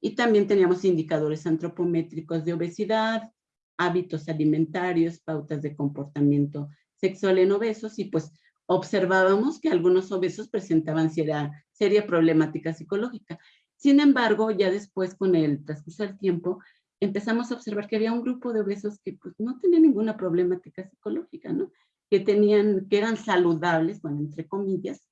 Y también teníamos indicadores antropométricos de obesidad, hábitos alimentarios, pautas de comportamiento sexual en obesos y pues observábamos que algunos obesos presentaban seria, seria problemática psicológica. Sin embargo, ya después, con el transcurso del tiempo, empezamos a observar que había un grupo de obesos que pues, no tenían ninguna problemática psicológica, ¿no? Que, tenían, que eran saludables, bueno, entre comillas.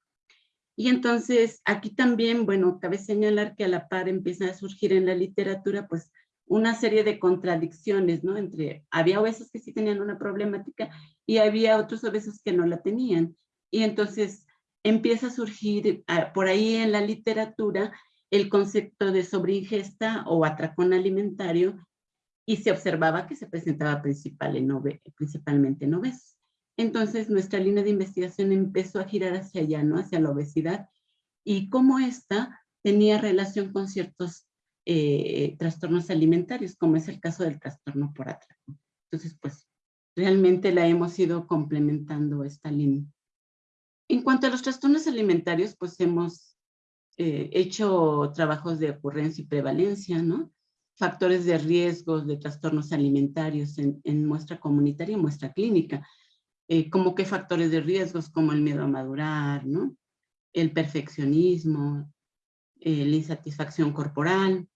Y entonces, aquí también, bueno, cabe señalar que a la par empieza a surgir en la literatura, pues, una serie de contradicciones, ¿no? Entre, había obesos que sí tenían una problemática y había otros obesos que no la tenían. Y entonces empieza a surgir ah, por ahí en la literatura el concepto de sobreingesta o atracón alimentario y se observaba que se presentaba principal en principalmente en obesos. Entonces nuestra línea de investigación empezó a girar hacia allá, ¿no? Hacia la obesidad y cómo esta tenía relación con ciertos eh, trastornos alimentarios, como es el caso del trastorno por atracón. Entonces, pues, realmente la hemos ido complementando esta línea. En cuanto a los trastornos alimentarios, pues hemos eh, hecho trabajos de ocurrencia y prevalencia, ¿no? Factores de riesgos de trastornos alimentarios en, muestra comunitaria y muestra clínica. Eh, como qué factores de riesgos, como el miedo a madurar, ¿no? El perfeccionismo, eh, la insatisfacción corporal.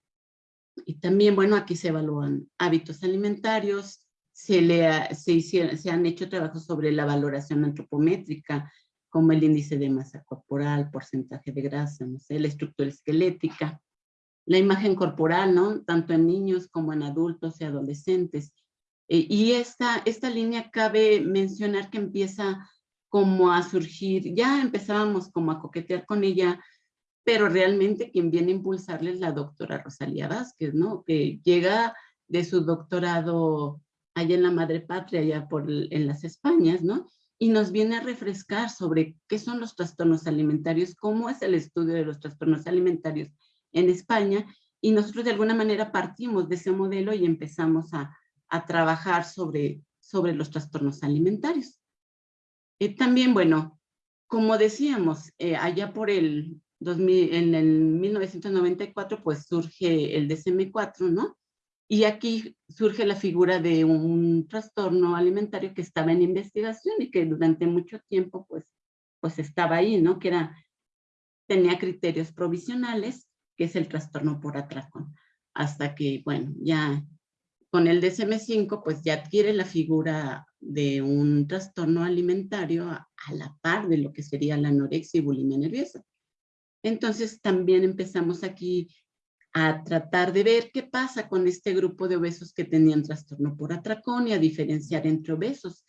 Y también, bueno, aquí se evalúan hábitos alimentarios, se, le se, se han hecho trabajos sobre la valoración antropométrica, como el índice de masa corporal, porcentaje de grasa, no la estructura esquelética, la imagen corporal, ¿no? Tanto en niños como en adultos y adolescentes. Eh, y esta, esta línea cabe mencionar que empieza como a surgir, ya empezábamos como a coquetear con ella, pero realmente quien viene a impulsarle es la doctora Rosalía Vázquez, ¿no? Que llega de su doctorado allá en la madre patria, allá por, en las Españas, ¿no? Y nos viene a refrescar sobre qué son los trastornos alimentarios, cómo es el estudio de los trastornos alimentarios en España, y nosotros de alguna manera partimos de ese modelo y empezamos a, a trabajar sobre, sobre los trastornos alimentarios. Eh, también, bueno, como decíamos, eh, allá por el 2000, en el 1994, pues surge el DSM-4, ¿no? Y aquí surge la figura de un trastorno alimentario que estaba en investigación y que durante mucho tiempo pues, pues estaba ahí, ¿no? Que era, tenía criterios provisionales, que es el trastorno por atracón. Hasta que, bueno, ya con el DSM-5 pues ya adquiere la figura de un trastorno alimentario a, a la par de lo que sería la anorexia y bulimia nerviosa. Entonces también empezamos aquí a tratar de ver qué pasa con este grupo de obesos que tenían trastorno por atracón y a diferenciar entre obesos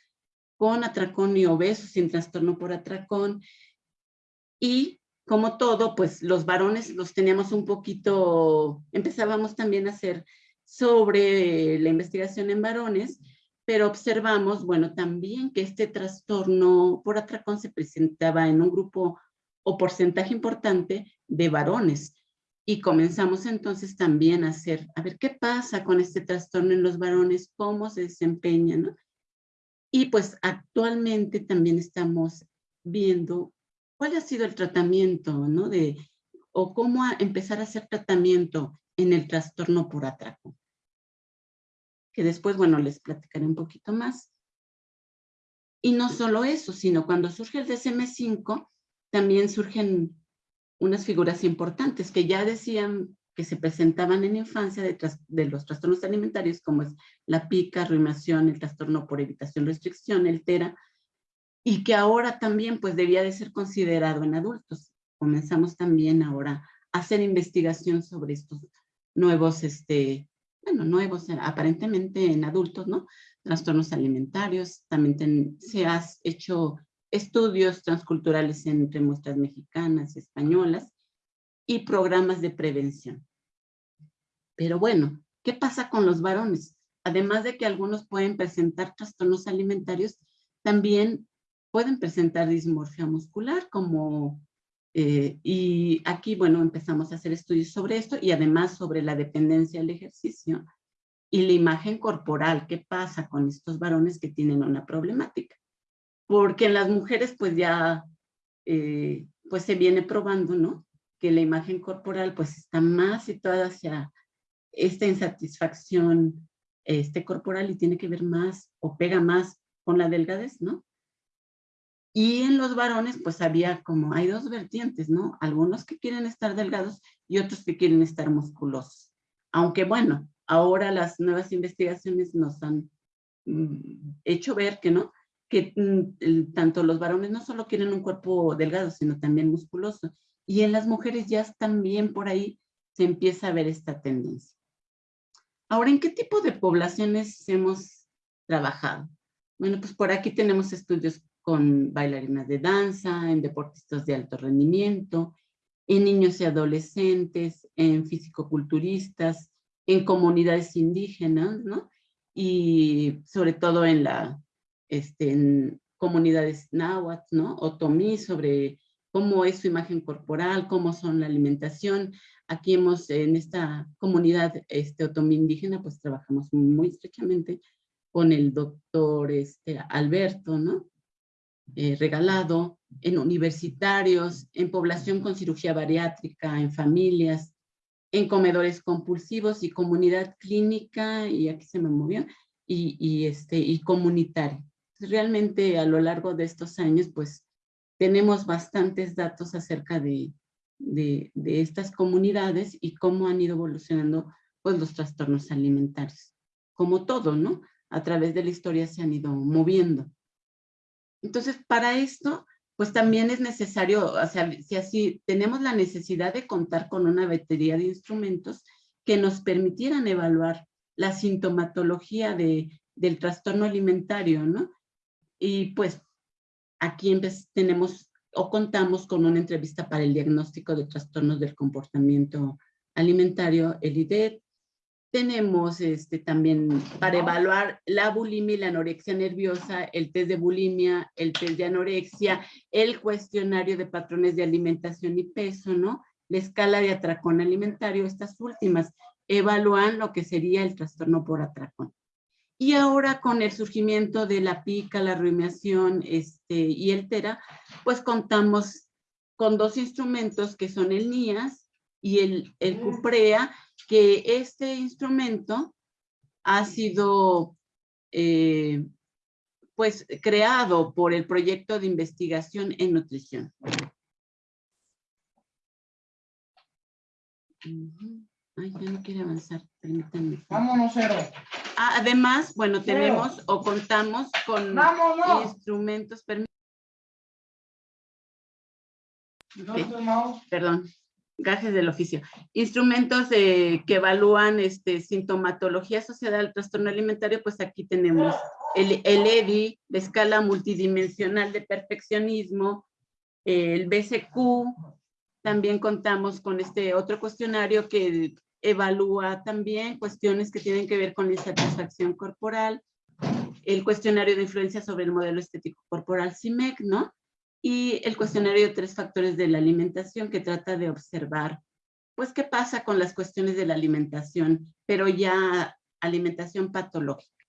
con atracón y obesos sin trastorno por atracón. Y como todo, pues los varones los teníamos un poquito, empezábamos también a hacer sobre la investigación en varones, pero observamos, bueno, también que este trastorno por atracón se presentaba en un grupo o porcentaje importante de varones y comenzamos entonces también a hacer, a ver qué pasa con este trastorno en los varones, cómo se desempeña, ¿no? Y pues actualmente también estamos viendo cuál ha sido el tratamiento, ¿no? De, o cómo empezar a hacer tratamiento en el trastorno por atraco. Que después, bueno, les platicaré un poquito más. Y no solo eso, sino cuando surge el DSM-5, también surgen unas figuras importantes que ya decían que se presentaban en infancia de, de, los trastornos alimentarios, como es la pica, rumiación, el trastorno por evitación, restricción, el TERA, y que ahora también pues debía de ser considerado en adultos. Comenzamos también ahora a hacer investigación sobre estos nuevos, este, bueno, nuevos aparentemente en adultos, ¿no? Trastornos alimentarios, también se ha hecho estudios transculturales entre muestras mexicanas, españolas y programas de prevención. Pero bueno, ¿qué pasa con los varones? Además de que algunos pueden presentar trastornos alimentarios, también pueden presentar dismorfia muscular como eh, y aquí, bueno, empezamos a hacer estudios sobre esto y además sobre la dependencia del ejercicio y la imagen corporal, qué pasa con estos varones que tienen una problemática porque en las mujeres pues ya eh, pues se viene probando, ¿no? Que la imagen corporal pues está más situada hacia esta insatisfacción este corporal y tiene que ver más o pega más con la delgadez, ¿no? Y en los varones pues había como, hay dos vertientes, ¿no? Algunos que quieren estar delgados y otros que quieren estar musculosos. Aunque bueno, ahora las nuevas investigaciones nos han mm, hecho ver que no, que mm, tanto los varones no solo quieren un cuerpo delgado, sino también musculoso. Y en las mujeres ya también por ahí se empieza a ver esta tendencia. Ahora, ¿en qué tipo de poblaciones hemos trabajado? Bueno, pues por aquí tenemos estudios con bailarinas de danza, en deportistas de alto rendimiento, en niños y adolescentes, en fisicoculturistas, en comunidades indígenas, ¿no? Y sobre todo en la este, en comunidades náhuatl, ¿no? Otomí sobre cómo es su imagen corporal, cómo son la alimentación. Aquí hemos, en esta comunidad este, otomí indígena, pues trabajamos muy estrechamente con el doctor este, Alberto, ¿no? Eh, regalado, en universitarios, en población con cirugía bariátrica, en familias, en comedores compulsivos y comunidad clínica, y aquí se me movió, y, y, este, y comunitaria realmente a lo largo de estos años, pues tenemos bastantes datos acerca de, de, estas comunidades y cómo han ido evolucionando pues los trastornos alimentarios. Como todo, ¿no? A través de la historia se han ido moviendo. Entonces, para esto, pues también es necesario, o sea, si así tenemos la necesidad de contar con una batería de instrumentos que nos permitieran evaluar la sintomatología de, del trastorno alimentario, ¿no? Y pues aquí tenemos o contamos con una entrevista para el diagnóstico de trastornos del comportamiento alimentario, el IDET. Tenemos este, también para evaluar la bulimia y la anorexia nerviosa, el test de bulimia, el test de anorexia, el cuestionario de patrones de alimentación y peso, ¿no? La escala de atracón alimentario, estas últimas evalúan lo que sería el trastorno por atracón. Y ahora con el surgimiento de la pica, la rumiación este, y el TERA, pues contamos con dos instrumentos que son el NIAS y el, el CUPREA, que este instrumento ha sido eh, pues creado por el proyecto de investigación en nutrición. Ay, ya no quiere avanzar, permítanme. Vámonos, cero. Ah, además, bueno, tenemos o contamos con Vámonos. instrumentos, permí- ¿Dónde está el mouse? perdón, gajes del oficio. Instrumentos eh, que evalúan este, sintomatología asociada al trastorno alimentario, pues aquí tenemos el, el EDI, la escala multidimensional de perfeccionismo, el BCQ, también contamos con este otro cuestionario que evalúa también cuestiones que tienen que ver con la insatisfacción corporal, el cuestionario de influencia sobre el modelo estético corporal CIMEC, ¿no? y el cuestionario de tres factores de la alimentación que trata de observar, pues, qué pasa con las cuestiones de la alimentación, pero ya alimentación patológica.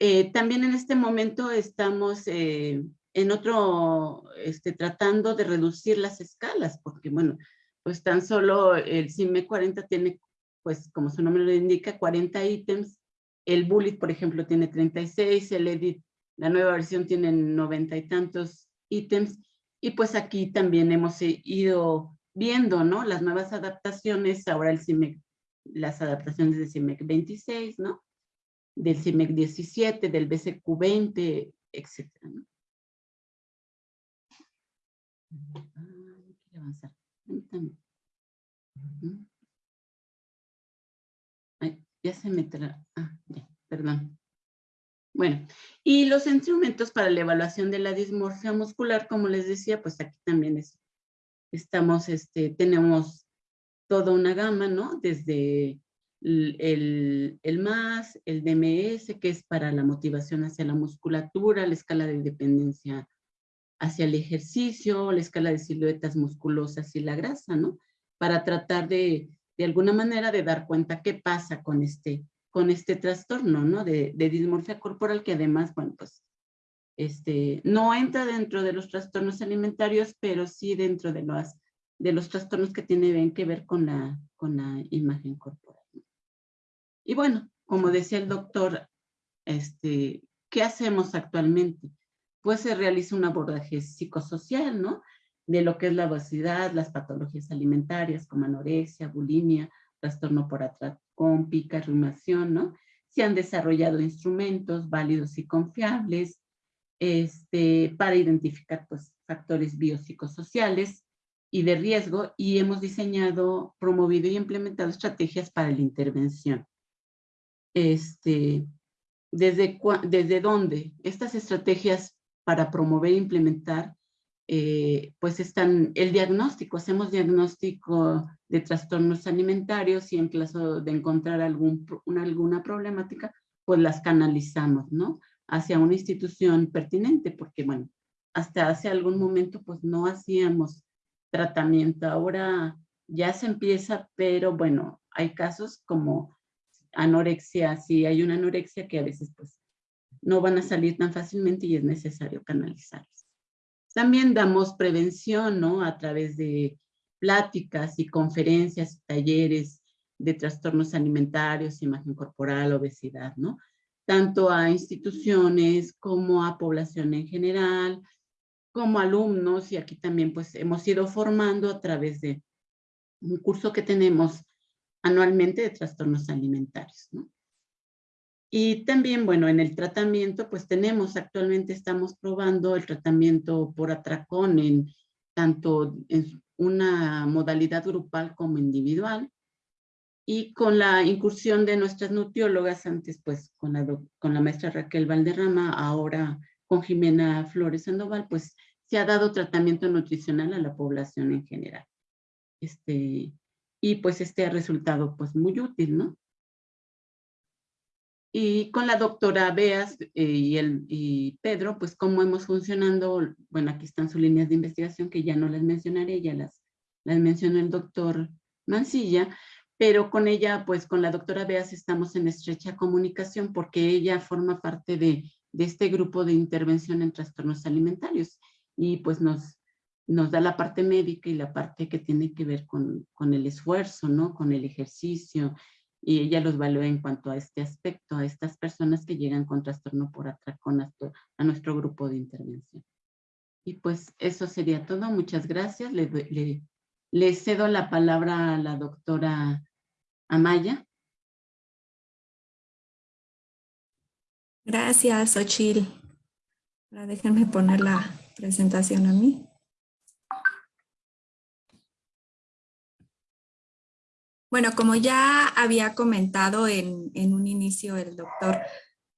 Eh, también en este momento estamos eh, en otro, este, tratando de reducir las escalas, porque bueno, pues tan solo el CIME 40 tiene, pues como su nombre lo indica, 40 ítems, el Bullet, por ejemplo, tiene 36, el Edit, la nueva versión tiene 90 y tantos ítems, y pues aquí también hemos ido viendo, ¿no? Las nuevas adaptaciones, ahora el CIMEC, las adaptaciones del CIMEC 26, ¿no? Del CIMEC 17, del BCQ 20, etcétera, ¿no? Ah, no quiere avanzar. Permítame. Ya se me tra... Ah, ya, perdón. Bueno, y los instrumentos para la evaluación de la dismorfia muscular, como les decía, pues aquí también es, estamos, este, tenemos toda una gama, ¿no? Desde el, el, el MAS, el DMS, que es para la motivación hacia la musculatura, la escala de dependencia hacia el ejercicio, la escala de siluetas musculosas y la grasa, ¿no? Para tratar de, de alguna manera, de dar cuenta qué pasa con este, con este trastorno, ¿no? De, de, dismorfia corporal que además, bueno, pues, este, no entra dentro de los trastornos alimentarios, pero sí dentro de los, de los trastornos que tienen que ver con la, con la imagen corporal. Y bueno, como decía el doctor, este, ¿qué hacemos actualmente? Pues se realiza un abordaje psicosocial, ¿no? De lo que es la obesidad, las patologías alimentarias como anorexia, bulimia, trastorno por atracón, pica, rumiación, ¿no? Se han desarrollado instrumentos válidos y confiables este, para identificar pues, factores biopsicosociales y de riesgo y hemos diseñado, promovido y implementado estrategias para la intervención. Este, ¿desde, ¿Desde dónde? Estas estrategias para promover e implementar eh, pues están el diagnóstico, hacemos diagnóstico de trastornos alimentarios y en caso de encontrar algún, una, alguna problemática, pues las canalizamos, ¿no? Hacia una institución pertinente, porque bueno, hasta hace algún momento pues no hacíamos tratamiento, ahora ya se empieza, pero bueno, hay casos como anorexia, si hay una anorexia que a veces pues no van a salir tan fácilmente y es necesario canalizarlos. También damos prevención, ¿no? A través de pláticas y conferencias, talleres de trastornos alimentarios, imagen corporal, obesidad, ¿no? Tanto a instituciones como a población en general, como alumnos, y aquí también pues hemos ido formando a través de un curso que tenemos anualmente de trastornos alimentarios, ¿no? Y también, bueno, en el tratamiento, pues tenemos, actualmente estamos probando el tratamiento por atracón en tanto en una modalidad grupal como individual. Y con la incursión de nuestras nutriólogas, antes pues con la, con la maestra Raquel Valderrama, ahora con Jimena Flores Sandoval, pues se ha dado tratamiento nutricional a la población en general. Este, y pues este ha resultado pues muy útil, ¿no? Y con la doctora Beas eh, y, el, y Pedro, pues cómo hemos funcionando, bueno, aquí están sus líneas de investigación que ya no las mencionaré, ya las, las mencionó el doctor Mancilla, pero con ella, pues con la doctora Beas estamos en estrecha comunicación porque ella forma parte de, de este grupo de intervención en trastornos alimentarios y pues nos, nos da la parte médica y la parte que tiene que ver con, con el esfuerzo, ¿no? Con el ejercicio, y ella los evalúa en cuanto a este aspecto, a estas personas que llegan con trastorno por atracón a, nuestro grupo de intervención. Y pues eso sería todo. Muchas gracias. Le, le, cedo la palabra a la doctora Amaya. Gracias, Ochil. déjenme poner la presentación a mí. Bueno, como ya había comentado en, un inicio el doctor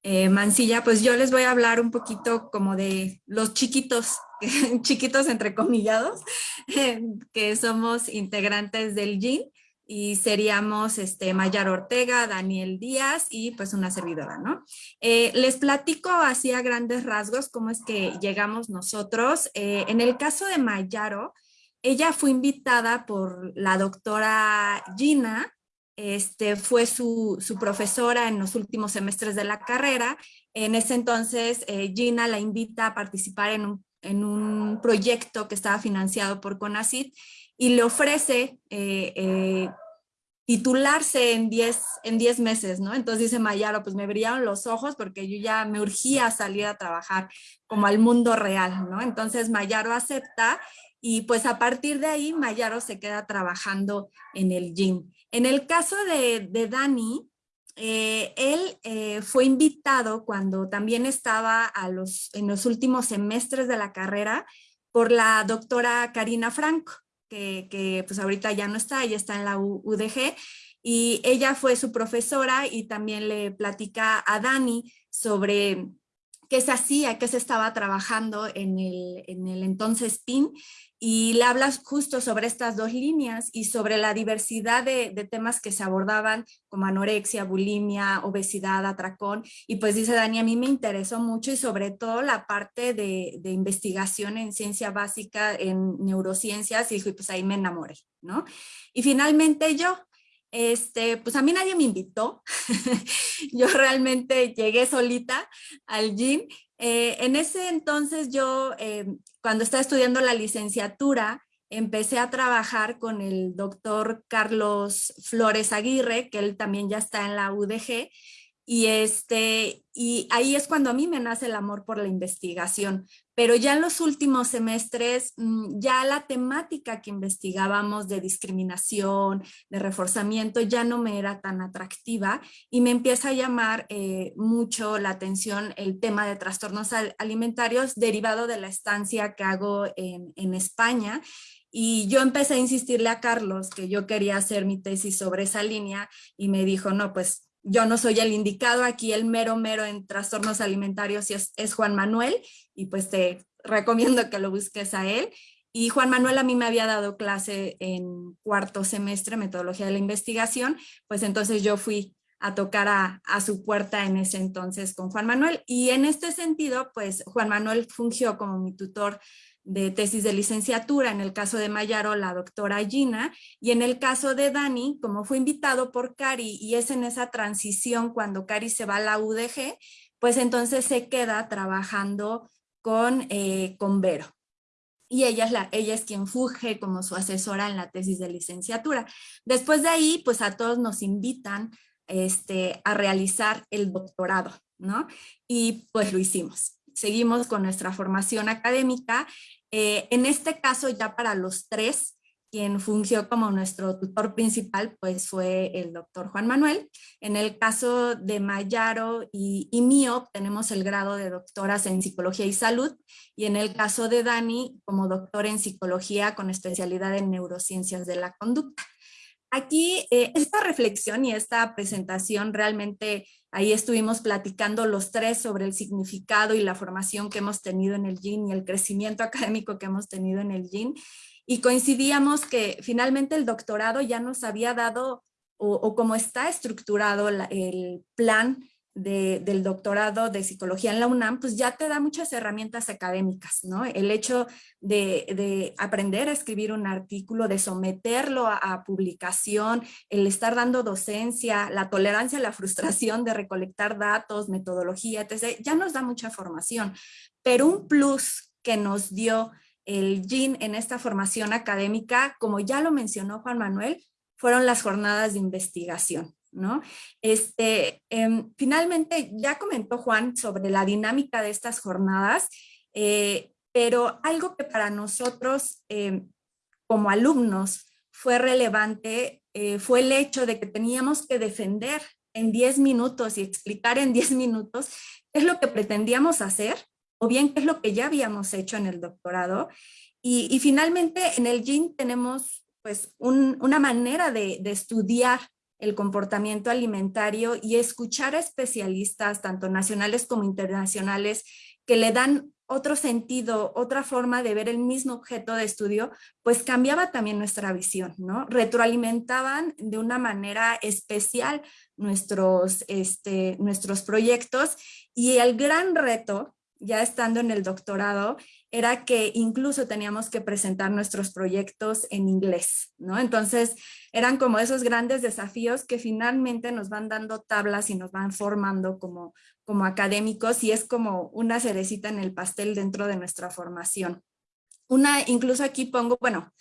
eh, Mancilla, pues yo les voy a hablar un poquito como de los chiquitos, <laughs> chiquitos entrecomillados, <laughs> que somos integrantes del GIN y seríamos este, Mayar Ortega, Daniel Díaz y pues una servidora, ¿no? Eh, les platico así a grandes rasgos cómo es que llegamos nosotros. Eh, en el caso de Mayaro, ella fue invitada por la doctora Gina, este, fue su, profesora en los últimos semestres de la carrera. En ese entonces, eh, Gina la invita a participar en un, proyecto que estaba financiado por CONACYT y le ofrece eh, eh, titularse en 10 en diez meses, ¿no? Entonces dice Mayaro, pues me brillaron los ojos porque yo ya me urgía salir a trabajar como al mundo real, ¿no? Entonces Mayaro acepta y pues a partir de ahí Mayaro se queda trabajando en el gym. En el caso de, Dani, eh, él eh, fue invitado cuando también estaba a los, en los últimos semestres de la carrera por la doctora Karina Franco, que, que pues ahorita ya no está, ella está en la UDG, y ella fue su profesora y también le platica a Dani sobre qué se hacía, qué se estaba trabajando en el, en el entonces PIN y le hablas justo sobre estas dos líneas y sobre la diversidad de, temas que se abordaban como anorexia, bulimia, obesidad, atracón y pues dice Dani, a mí me interesó mucho y sobre todo la parte de, investigación en ciencia básica, en neurociencias y pues ahí me enamoré, ¿no? Y finalmente yo, este, pues a mí nadie me invitó, <laughs> yo realmente llegué solita al gym eh, en ese entonces yo, eh, cuando estaba estudiando la licenciatura, empecé a trabajar con el doctor Carlos Flores Aguirre, que él también ya está en la UDG, y, este, y ahí es cuando a mí me nace el amor por la investigación. Pero ya en los últimos semestres, mm, ya la temática que investigábamos de discriminación, de reforzamiento, ya no me era tan atractiva y me empieza a llamar eh, mucho la atención el tema de trastornos alimentarios derivado de la estancia que hago en, en España y yo empecé a insistirle a Carlos que yo quería hacer mi tesis sobre esa línea y me dijo, no, pues yo no soy el indicado, aquí el mero mero en trastornos alimentarios es, es, Juan Manuel y pues te recomiendo que lo busques a él. Y Juan Manuel a mí me había dado clase en cuarto semestre, metodología de la investigación, pues entonces yo fui a tocar a, a, su puerta en ese entonces con Juan Manuel. Y en este sentido, pues Juan Manuel fungió como mi tutor de tesis de licenciatura, en el caso de Mayaro, la doctora Gina, y en el caso de Dani, como fue invitado por Cari, y es en esa transición cuando Cari se va a la UDG, pues entonces se queda trabajando con, eh, con Vero. Y ella es, la, ella es quien fuge como su asesora en la tesis de licenciatura. Después de ahí, pues a todos nos invitan este, a realizar el doctorado, ¿no? Y pues lo hicimos. Seguimos con nuestra formación académica eh, en este caso, ya para los tres, quien fungió como nuestro tutor principal, pues fue el doctor Juan Manuel. En el caso de Mayaro y, mío, tenemos el grado de doctoras en psicología y salud, y en el caso de Dani, como doctor en psicología con especialidad en neurociencias de la conducta. Aquí, eh, esta reflexión y esta presentación realmente Ahí estuvimos platicando los tres sobre el significado y la formación que hemos tenido en el GIN y el crecimiento <laughs> académico que hemos tenido en el GIN. Y coincidíamos que finalmente el doctorado ya nos había dado, o, o como está estructurado el plan del doctorado de psicología en la UNAM, pues ya te da muchas herramientas académicas, ¿no? El hecho de, aprender a escribir un artículo, de someterlo a, publicación, el estar dando docencia, la tolerancia la frustración de recolectar datos, metodología, etc., ya nos da mucha formación. Pero un plus que nos dio el GIN en esta formación académica, como ya lo mencionó Juan Manuel, fueron las jornadas de investigación. ¿No? Este, em, finalmente, ya comentó Juan sobre la dinámica de estas jornadas, eh, pero algo que para nosotros em, como alumnos fue relevante eh, fue el hecho de que teníamos que defender en 10 minutos y explicar en 10 minutos qué es lo que pretendíamos hacer o bien qué es lo que ya habíamos hecho en el doctorado. Y, finalmente en el GIN tenemos pues una manera de estudiar el comportamiento alimentario y escuchar a especialistas, tanto nacionales como internacionales, que le dan otro sentido, otra forma de ver el mismo objeto de estudio, pues cambiaba también nuestra visión, ¿no? Retroalimentaban de una manera especial nuestros, este, nuestros proyectos y el gran reto ya estando en el doctorado, era que incluso teníamos que presentar nuestros proyectos en inglés, ¿no? Entonces, eran como esos grandes desafíos que finalmente nos van dando tablas y nos van formando como, como académicos y es como una cerecita en el pastel dentro de nuestra formación. Una, incluso aquí pongo, bueno,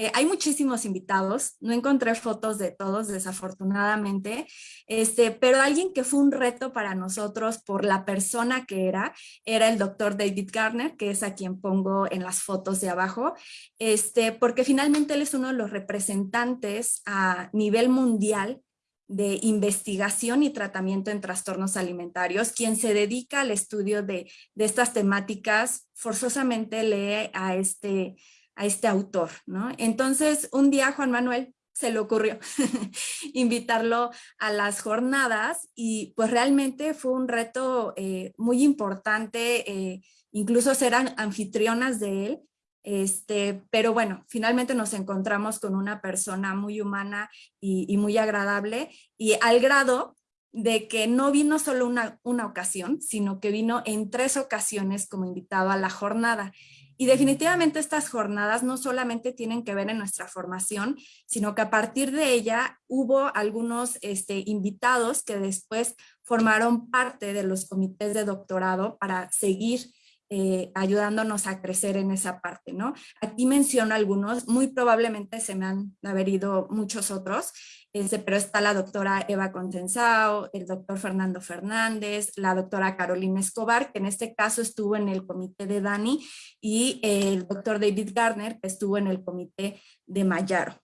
eh, hay muchísimos invitados, no encontré fotos de todos desafortunadamente, este, pero alguien que fue un reto para nosotros por la persona que era, era el doctor David Garner, que es a quien pongo en las fotos de abajo, este, porque finalmente él es uno de los representantes a nivel mundial de investigación y tratamiento en trastornos alimentarios, quien se dedica al estudio de, de estas temáticas, forzosamente lee a este a este autor, ¿no? Entonces, un día Juan Manuel se le ocurrió <laughs> invitarlo a las jornadas y pues realmente fue un reto eh, muy importante, eh, incluso ser anfitrionas de él, este, pero bueno, finalmente nos encontramos con una persona muy humana y, muy agradable y al grado de que no vino solo una, una ocasión, sino que vino en tres ocasiones como invitado a la jornada. Y definitivamente estas jornadas no solamente tienen que ver en nuestra formación, sino que a partir de ella hubo algunos este, invitados que después formaron parte de los comités de doctorado para seguir eh, ayudándonos a crecer en esa parte, ¿no? Aquí menciono algunos, muy probablemente se me han haber ido muchos otros, este, pero está la doctora Eva Contensao, el doctor Fernando Fernández, la doctora Carolina Escobar, que en este caso estuvo en el comité de Dani, y el doctor David Garner, que estuvo en el comité de Mayaro.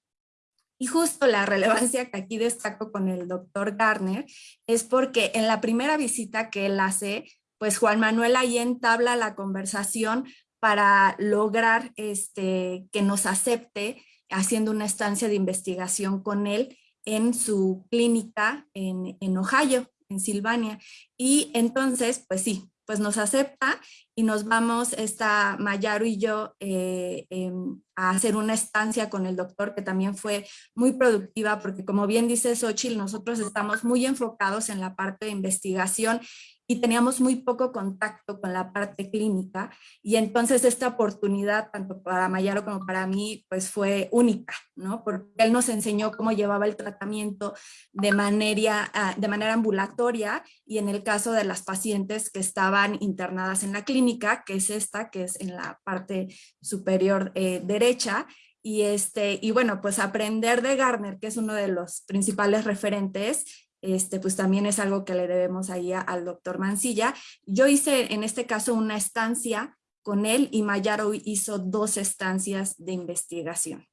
Y justo la relevancia que aquí destaco con el doctor Garner es porque en la primera visita que él hace, pues Juan Manuel ahí entabla la conversación para lograr este, que nos acepte haciendo una estancia de investigación con él en su clínica en, en Ohio, en Silvania. Y entonces, pues sí, pues nos acepta y nos vamos, esta Mayaro y yo, eh, em, a hacer una estancia con el doctor que también fue muy productiva porque como bien dice Xochitl, nosotros estamos muy enfocados en la parte de investigación y teníamos muy poco contacto con la parte clínica y entonces esta oportunidad tanto para Mayaro como para mí pues fue única, ¿no? Porque él nos enseñó cómo llevaba el tratamiento de manera, ah, de manera ambulatoria y en el caso de las pacientes que estaban internadas en la clínica, que es esta, que es en la parte superior eh, derecha, y, este, y bueno, pues aprender de Garner, que es uno de los principales referentes, este, pues también es algo que le debemos ahí al doctor Mancilla. Yo hice en este caso una estancia con él y Mayaro hizo dos estancias de investigación.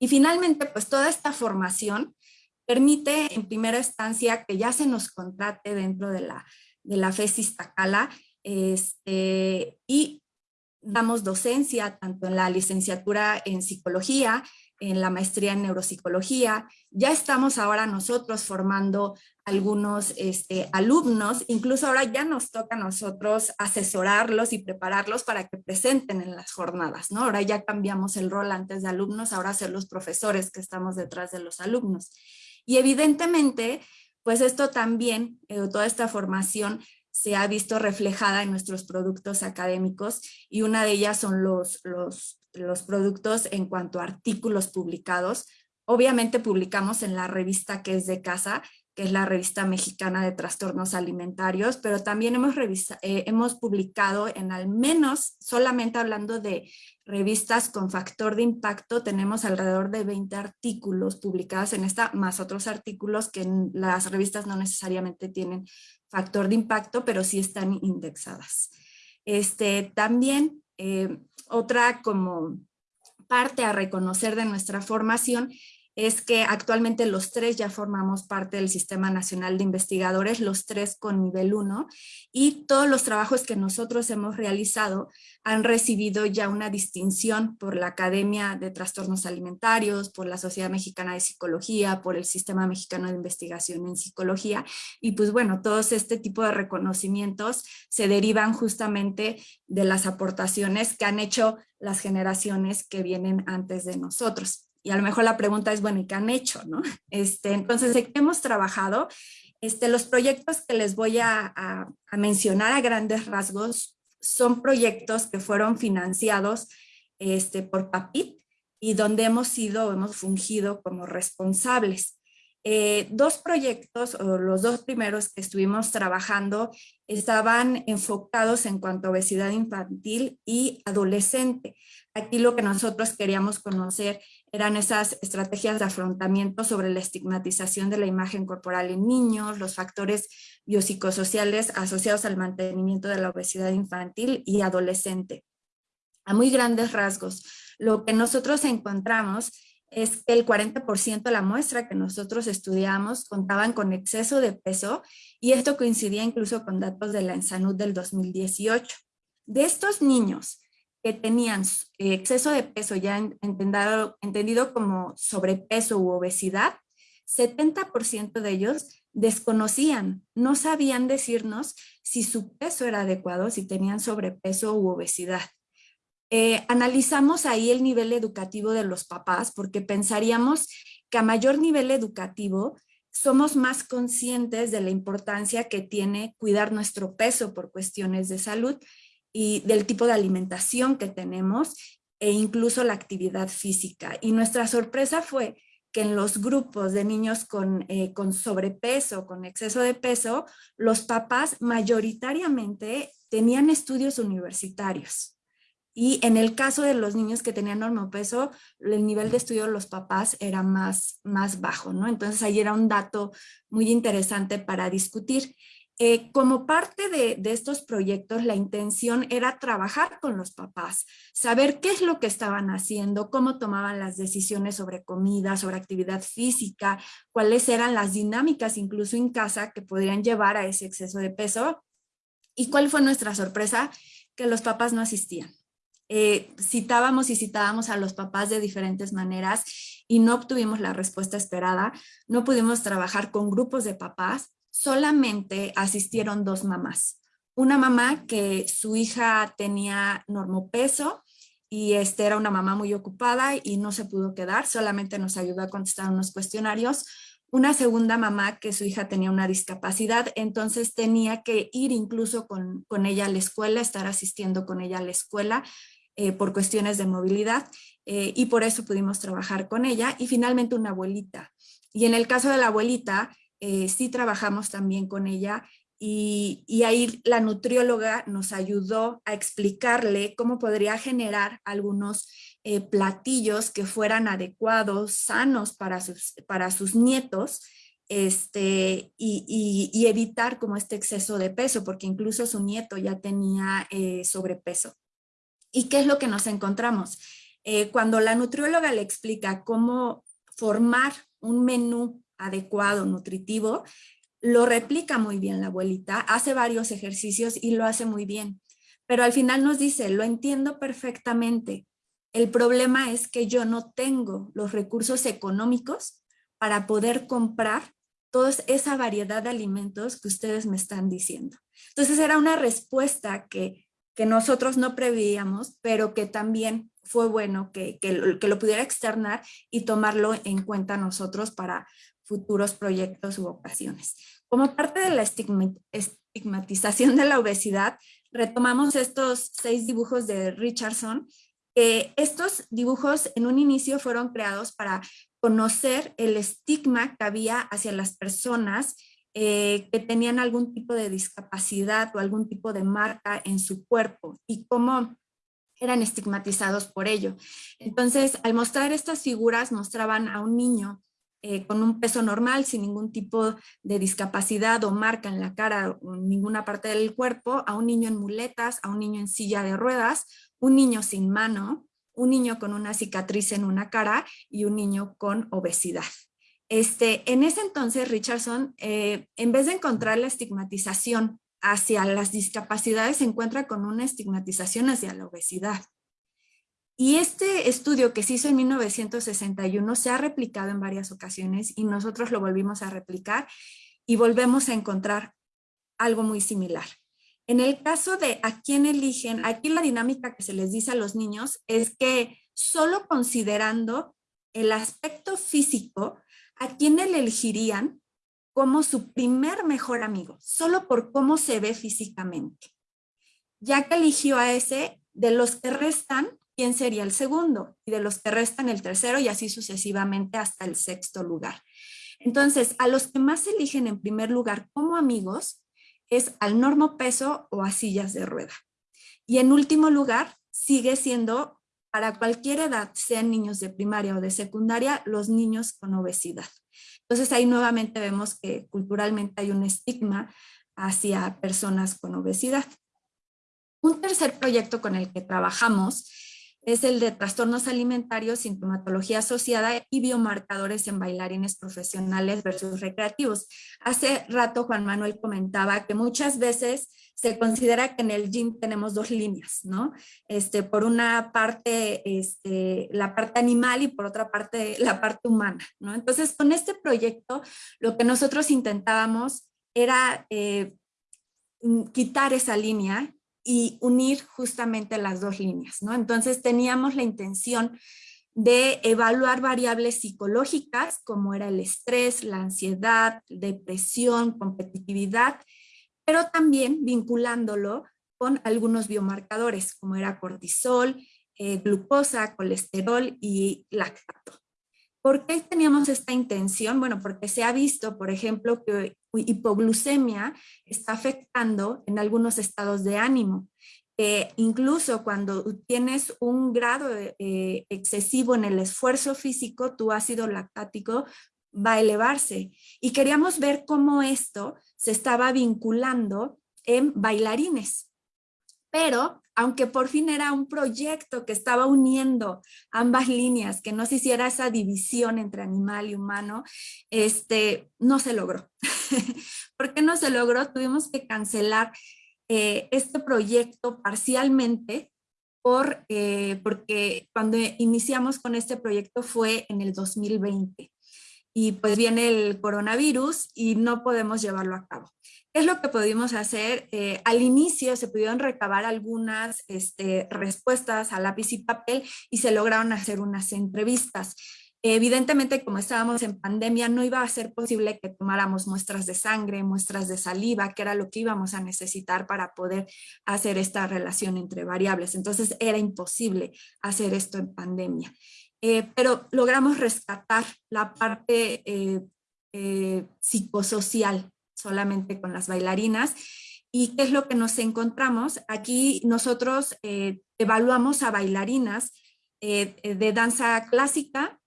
Y finalmente, pues toda esta formación permite en primera instancia que ya se nos contrate dentro de la, de la FESIS Tacala este, y damos docencia tanto en la licenciatura en psicología, en la maestría en neuropsicología. Ya estamos ahora nosotros formando algunos este, alumnos, incluso ahora ya nos toca a nosotros asesorarlos y prepararlos para que presenten en las jornadas, ¿no? Ahora ya cambiamos el rol antes de alumnos, ahora ser los profesores que estamos detrás de los alumnos. Y evidentemente, pues esto también, eh, toda esta formación se ha visto reflejada en nuestros productos académicos y una de ellas son los, los los productos en cuanto a artículos publicados. Obviamente publicamos en la revista que es de casa, que es la revista mexicana de trastornos alimentarios, pero también hemos, eh, hemos publicado en al menos, solamente hablando de revistas con factor de impacto, tenemos alrededor de 20 artículos publicados en esta, más otros artículos que las revistas no necesariamente tienen factor de impacto, pero sí están indexadas. Este, también eh, otra como parte a reconocer de nuestra formación es que actualmente los tres ya formamos parte del Sistema Nacional de Investigadores, los tres con nivel 1, y todos los trabajos que nosotros hemos realizado han recibido ya una distinción por la Academia de Trastornos Alimentarios, por la Sociedad Mexicana de Psicología, por el Sistema Mexicano de Investigación en Psicología, y pues bueno, todos este tipo de reconocimientos se derivan justamente de las aportaciones que han hecho las generaciones que vienen antes de nosotros y a lo mejor la pregunta es, bueno, ¿y qué han hecho? ¿no? <laughs> Este, entonces, ¿de qué hemos trabajado? Este, los proyectos que les voy a, a, mencionar a grandes rasgos son proyectos que fueron financiados este, por PAPIT y donde hemos sido, hemos fungido como responsables. Eh, dos proyectos, o los dos primeros que estuvimos trabajando, estaban enfocados en cuanto a obesidad infantil y adolescente. Aquí lo que nosotros queríamos conocer eran esas estrategias de afrontamiento sobre la estigmatización de la imagen corporal en niños, los factores biopsicosociales asociados al mantenimiento de la obesidad infantil y adolescente. A muy grandes rasgos, lo que nosotros encontramos es que el 40% de la muestra que nosotros estudiamos contaban con exceso de peso y esto coincidía incluso con datos de la ENSANUD del 2018. De estos niños, que tenían eh, exceso de peso, ya entendido, como sobrepeso u obesidad, 70% de ellos desconocían, no sabían decirnos si su peso era adecuado, si tenían sobrepeso u obesidad. Eh, analizamos ahí el nivel educativo de los papás porque pensaríamos que a mayor nivel educativo somos más conscientes de la importancia que tiene cuidar nuestro peso por cuestiones de salud y del tipo de alimentación que tenemos e incluso la actividad física. Y nuestra sorpresa fue que en los grupos de niños con, eh, con sobrepeso, con exceso de peso, los papás mayoritariamente tenían estudios universitarios. Y en el caso de los niños que tenían normopeso, el nivel de estudio de los papás era más, más bajo, ¿no? Entonces ahí era un dato muy interesante para discutir. Eh, como parte de, estos proyectos, la intención era trabajar con los papás, saber qué es lo que estaban haciendo, cómo tomaban las decisiones sobre comida, sobre actividad física, cuáles eran las dinámicas incluso en casa que podrían llevar a ese exceso de peso. ¿Y cuál fue nuestra sorpresa? Que los papás no asistían. Eh, citábamos y citábamos a los papás de diferentes maneras y no obtuvimos la respuesta esperada. No pudimos trabajar con grupos de papás solamente asistieron dos mamás. Una mamá que su hija tenía normopeso y este era una mamá muy ocupada y no se pudo quedar, solamente nos ayudó a contestar unos cuestionarios. Una segunda mamá que su hija tenía una discapacidad, entonces tenía que ir incluso con, ella a la escuela, estar asistiendo con ella a la escuela eh, por cuestiones de movilidad eh, y por eso pudimos trabajar con ella. Y finalmente una abuelita. Y en el caso de la abuelita, eh, sí trabajamos también con ella y, ahí la nutrióloga nos ayudó a explicarle cómo podría generar algunos eh, platillos que fueran adecuados, sanos para sus, para sus nietos este, y, evitar como este exceso de peso, porque incluso su nieto ya tenía eh, sobrepeso. ¿Y qué es lo que nos encontramos? cuando la nutrióloga le explica cómo formar un menú adecuado, nutritivo, lo replica muy bien la abuelita, hace varios ejercicios y lo hace muy bien. Pero al final nos dice, lo entiendo perfectamente. El problema es que yo no tengo los recursos económicos para poder comprar toda esa variedad de alimentos que ustedes me están diciendo. Entonces era una respuesta que, que nosotros no prevíamos, pero que también fue bueno que, que, que, lo pudiera externar y tomarlo en cuenta nosotros para, futuros proyectos u ocasiones. Como parte de la estigmatización de la obesidad, retomamos estos seis dibujos de Richardson. estos dibujos en un inicio fueron creados para conocer el estigma que había hacia las personas eh, que tenían algún tipo de discapacidad o algún tipo de marca en su cuerpo y cómo eran estigmatizados por ello. Entonces, al mostrar estas figuras, mostraban a un niño eh, con un peso normal, sin ningún tipo de discapacidad o marca en la cara ninguna parte del cuerpo, a un niño en muletas, a un niño en silla de ruedas, un niño sin mano, un niño con una cicatriz en una cara y un niño con obesidad. Este, en ese entonces, Richardson, eh, en vez de encontrar la estigmatización hacia las discapacidades, se encuentra con una estigmatización hacia la obesidad. Y este estudio que se hizo en 1961 se ha replicado en varias ocasiones y nosotros lo volvimos a replicar y volvemos a encontrar algo muy similar. En el caso de a quién eligen, aquí la dinámica que se les dice a los niños es que solo considerando el aspecto físico, a quién elegirían como su primer mejor amigo, solo por cómo se ve físicamente. Ya que eligió a ese, de los que restan, ¿quién sería el segundo? Y de los que restan el tercero y así sucesivamente hasta el sexto lugar. Entonces, a los que más eligen en primer lugar como amigos, es al normo peso o a sillas de rueda. Y en último lugar, sigue siendo para cualquier edad, sean niños de primaria o de secundaria, los niños con obesidad. Entonces ahí nuevamente vemos que culturalmente hay un estigma hacia personas con obesidad. Un tercer proyecto con el que trabajamos es el de trastornos alimentarios, sintomatología asociada y biomarcadores en bailarines profesionales versus recreativos. Hace rato Juan Manuel comentaba que muchas veces se considera que en el gym tenemos dos líneas, ¿no? Este, por una parte, este, la parte animal y por otra parte, la parte humana, ¿no? Entonces, con este proyecto, lo que nosotros intentábamos era eh, quitar esa línea y unir justamente las dos líneas, ¿no? Entonces teníamos la intención de evaluar variables psicológicas como era el estrés, la ansiedad, depresión, competitividad, pero también vinculándolo con algunos biomarcadores como era cortisol, eh, glucosa, colesterol y lactato. ¿Por qué teníamos esta intención? Bueno, porque se ha visto, por ejemplo, que hipoglucemia está afectando en algunos estados de ánimo. incluso cuando tienes un grado eh, excesivo en el esfuerzo físico, tu ácido lactático va a elevarse. Y queríamos ver cómo esto se estaba vinculando en bailarines. Pero aunque por fin era un proyecto que estaba uniendo ambas líneas, que no se hiciera esa división entre animal y humano, este, no se logró. <laughs> ¿Por qué no se logró? Tuvimos que cancelar eh, este proyecto parcialmente por, eh, porque cuando iniciamos con este proyecto fue en el 2020 y pues viene el coronavirus y no podemos llevarlo a cabo es lo que pudimos hacer? Eh, al inicio se pudieron recabar algunas este, respuestas a lápiz y papel y se lograron hacer unas entrevistas. Evidentemente, como estábamos en pandemia, no iba a ser posible que tomáramos muestras de sangre, muestras de saliva, que era lo que íbamos a necesitar para poder hacer esta relación entre variables. Entonces era imposible hacer esto en pandemia. Eh, pero logramos rescatar la parte eh, psicosocial solamente con las bailarinas. ¿Y qué es lo que nos encontramos? Aquí nosotros eh, evaluamos a bailarinas eh, de danza clásica,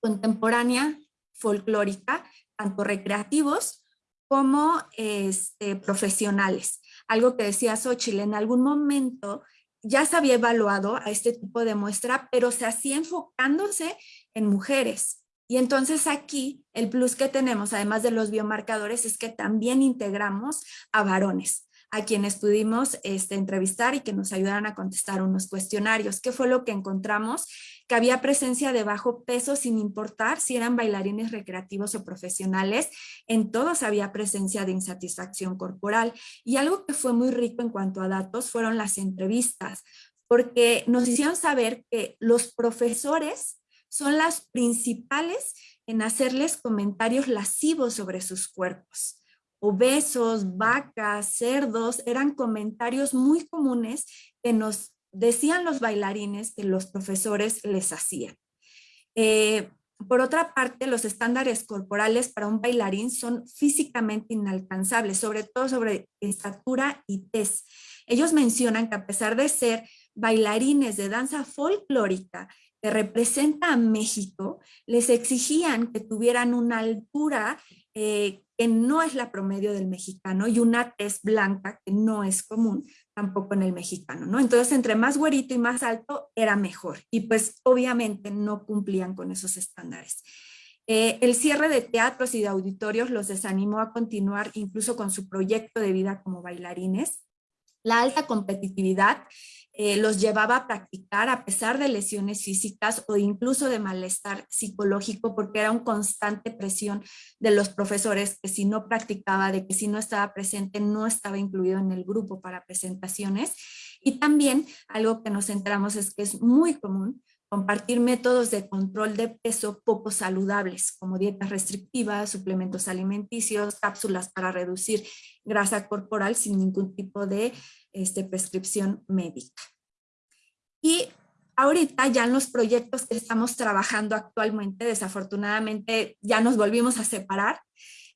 contemporánea, folclórica, tanto recreativos como este, profesionales. Algo que decía Xochitl, en algún momento ya se había evaluado a este tipo de muestra, pero se hacía enfocándose en mujeres. Y entonces aquí el plus que tenemos, además de los biomarcadores, es que también integramos a varones a quienes pudimos este, entrevistar y que nos ayudaran a contestar unos cuestionarios. ¿Qué fue lo que encontramos? Que había presencia de bajo peso sin importar si eran bailarines recreativos o profesionales. En todos había presencia de insatisfacción corporal. Y algo que fue muy rico en cuanto a datos fueron las entrevistas, porque nos hicieron saber que los profesores son las principales en hacerles comentarios lascivos sobre sus cuerpos. Obesos, vacas, cerdos, eran comentarios muy comunes que nos decían los bailarines que los profesores les hacían. Eh, por otra parte, los estándares corporales para un bailarín son físicamente inalcanzables, sobre todo sobre estatura y tez. Ellos mencionan que a pesar de ser bailarines de danza folclórica que representa a México, les exigían que tuvieran una altura eh, que no es la promedio del mexicano y una tez blanca que no es común tampoco en el mexicano, ¿no? Entonces, entre más güerito y más alto era mejor y pues obviamente no cumplían con esos estándares. Eh, el cierre de teatros y de auditorios los desanimó a continuar incluso con su proyecto de vida como bailarines. La alta competitividad eh, los llevaba a practicar a pesar de lesiones físicas o incluso de malestar psicológico porque era una constante presión de los profesores que si no practicaba, de que si no estaba presente, no estaba incluido en el grupo para presentaciones. Y también algo que nos enteramos es que es muy común compartir métodos de control de peso poco saludables, como dietas restrictivas, suplementos alimenticios, cápsulas para reducir grasa corporal sin ningún tipo de este, prescripción médica. Y ahorita ya en los proyectos que estamos trabajando actualmente, desafortunadamente ya nos volvimos a separar,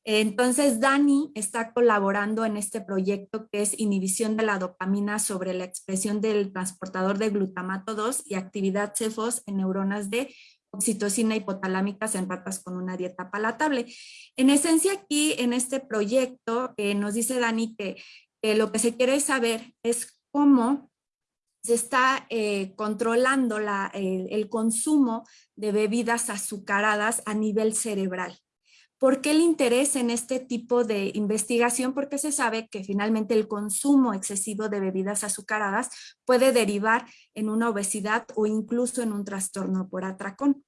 entonces, Dani está colaborando en este proyecto que es inhibición de la dopamina sobre la expresión del transportador de glutamato 2 y actividad CEFOS en neuronas de oxitocina hipotalámicas en ratas con una dieta palatable. En esencia aquí, en este proyecto, eh, nos dice Dani que, lo que se quiere saber es cómo se está eh, controlando el consumo de bebidas azucaradas a nivel cerebral. ¿Por qué el interés en este tipo de investigación? Porque se sabe que finalmente el consumo excesivo de bebidas azucaradas puede derivar en una obesidad o incluso en un trastorno por atracón.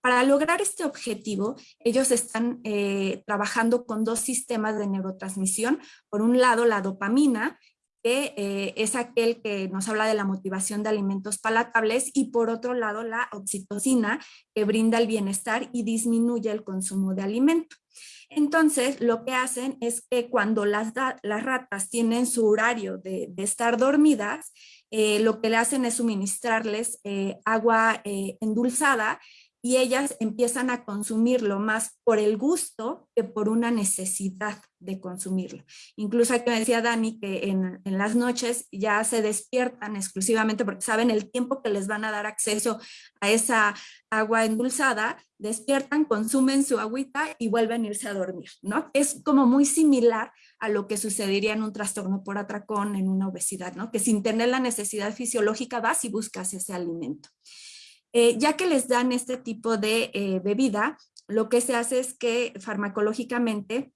Para lograr este objetivo, ellos están eh, trabajando con dos sistemas de neurotransmisión. Por un lado, la dopamina, que eh, es aquel que nos habla de la motivación de alimentos palatables y por otro lado la oxitocina que brinda el bienestar y disminuye el consumo de alimento. Entonces lo que hacen es que cuando las, ratas tienen su horario de, estar dormidas, eh, lo que le hacen es suministrarles agua endulzada y ellas empiezan a consumirlo más por el gusto que por una necesidad de consumirlo. Incluso aquí me decía Dani que en, las noches ya se despiertan exclusivamente porque saben el tiempo que les van a dar acceso a esa agua endulzada, despiertan, consumen su agüita y vuelven a irse a dormir, ¿no? Es como muy similar a lo que sucedería en un trastorno por atracón, en una obesidad, ¿no? Que sin tener la necesidad fisiológica vas y buscas ese alimento. Eh, ya que les dan este tipo de eh, bebida, lo que se hace es que farmacológicamente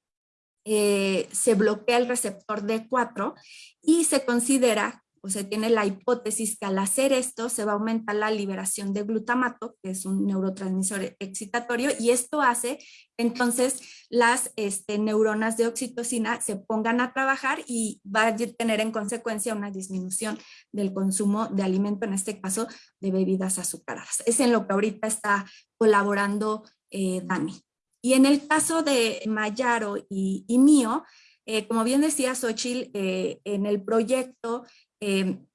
eh, se bloquea el receptor D4 y se considera o se tiene la hipótesis que al hacer esto se va a aumentar la liberación de glutamato, que es un neurotransmisor excitatorio, y esto hace entonces las este, neuronas de oxitocina se pongan a trabajar y va a tener en consecuencia una disminución del consumo de alimento, en este caso de bebidas azucaradas. Es en lo que ahorita está colaborando eh, Dani. Y en el caso de Mayaro y, mío, eh, como bien decía Xochitl, eh, en el proyecto Em,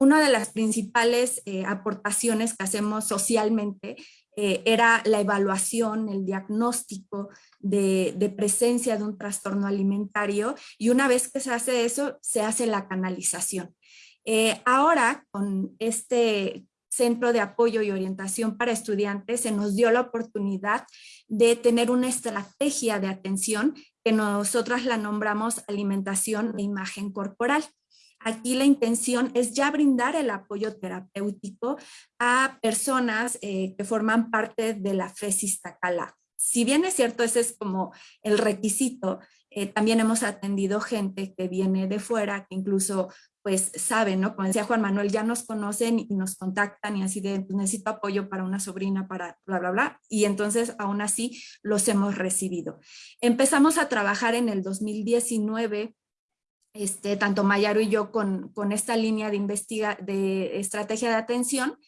una de las principales eh, aportaciones que hacemos socialmente eh, era la evaluación, el diagnóstico de, presencia de un trastorno alimentario y una vez que se hace eso, se hace la canalización. Eh, ahora, con este Centro de Apoyo y Orientación para Estudiantes, se nos dio la oportunidad de tener una estrategia de atención que nosotras la nombramos alimentación e imagen corporal. Aquí la intención es ya brindar el apoyo terapéutico a personas eh, que forman parte de la FESIS Tacala. Si bien es cierto, ese es como el requisito, eh, también hemos atendido gente que viene de fuera, que incluso pues saben, ¿no? Como decía Juan Manuel, ya nos conocen y nos contactan y así de, pues, necesito apoyo para una sobrina, para bla, bla, bla. Y entonces aún así los hemos recibido. Empezamos a trabajar en el 2019 este, tanto Mayaro y yo con, esta línea de, investiga, de estrategia de atención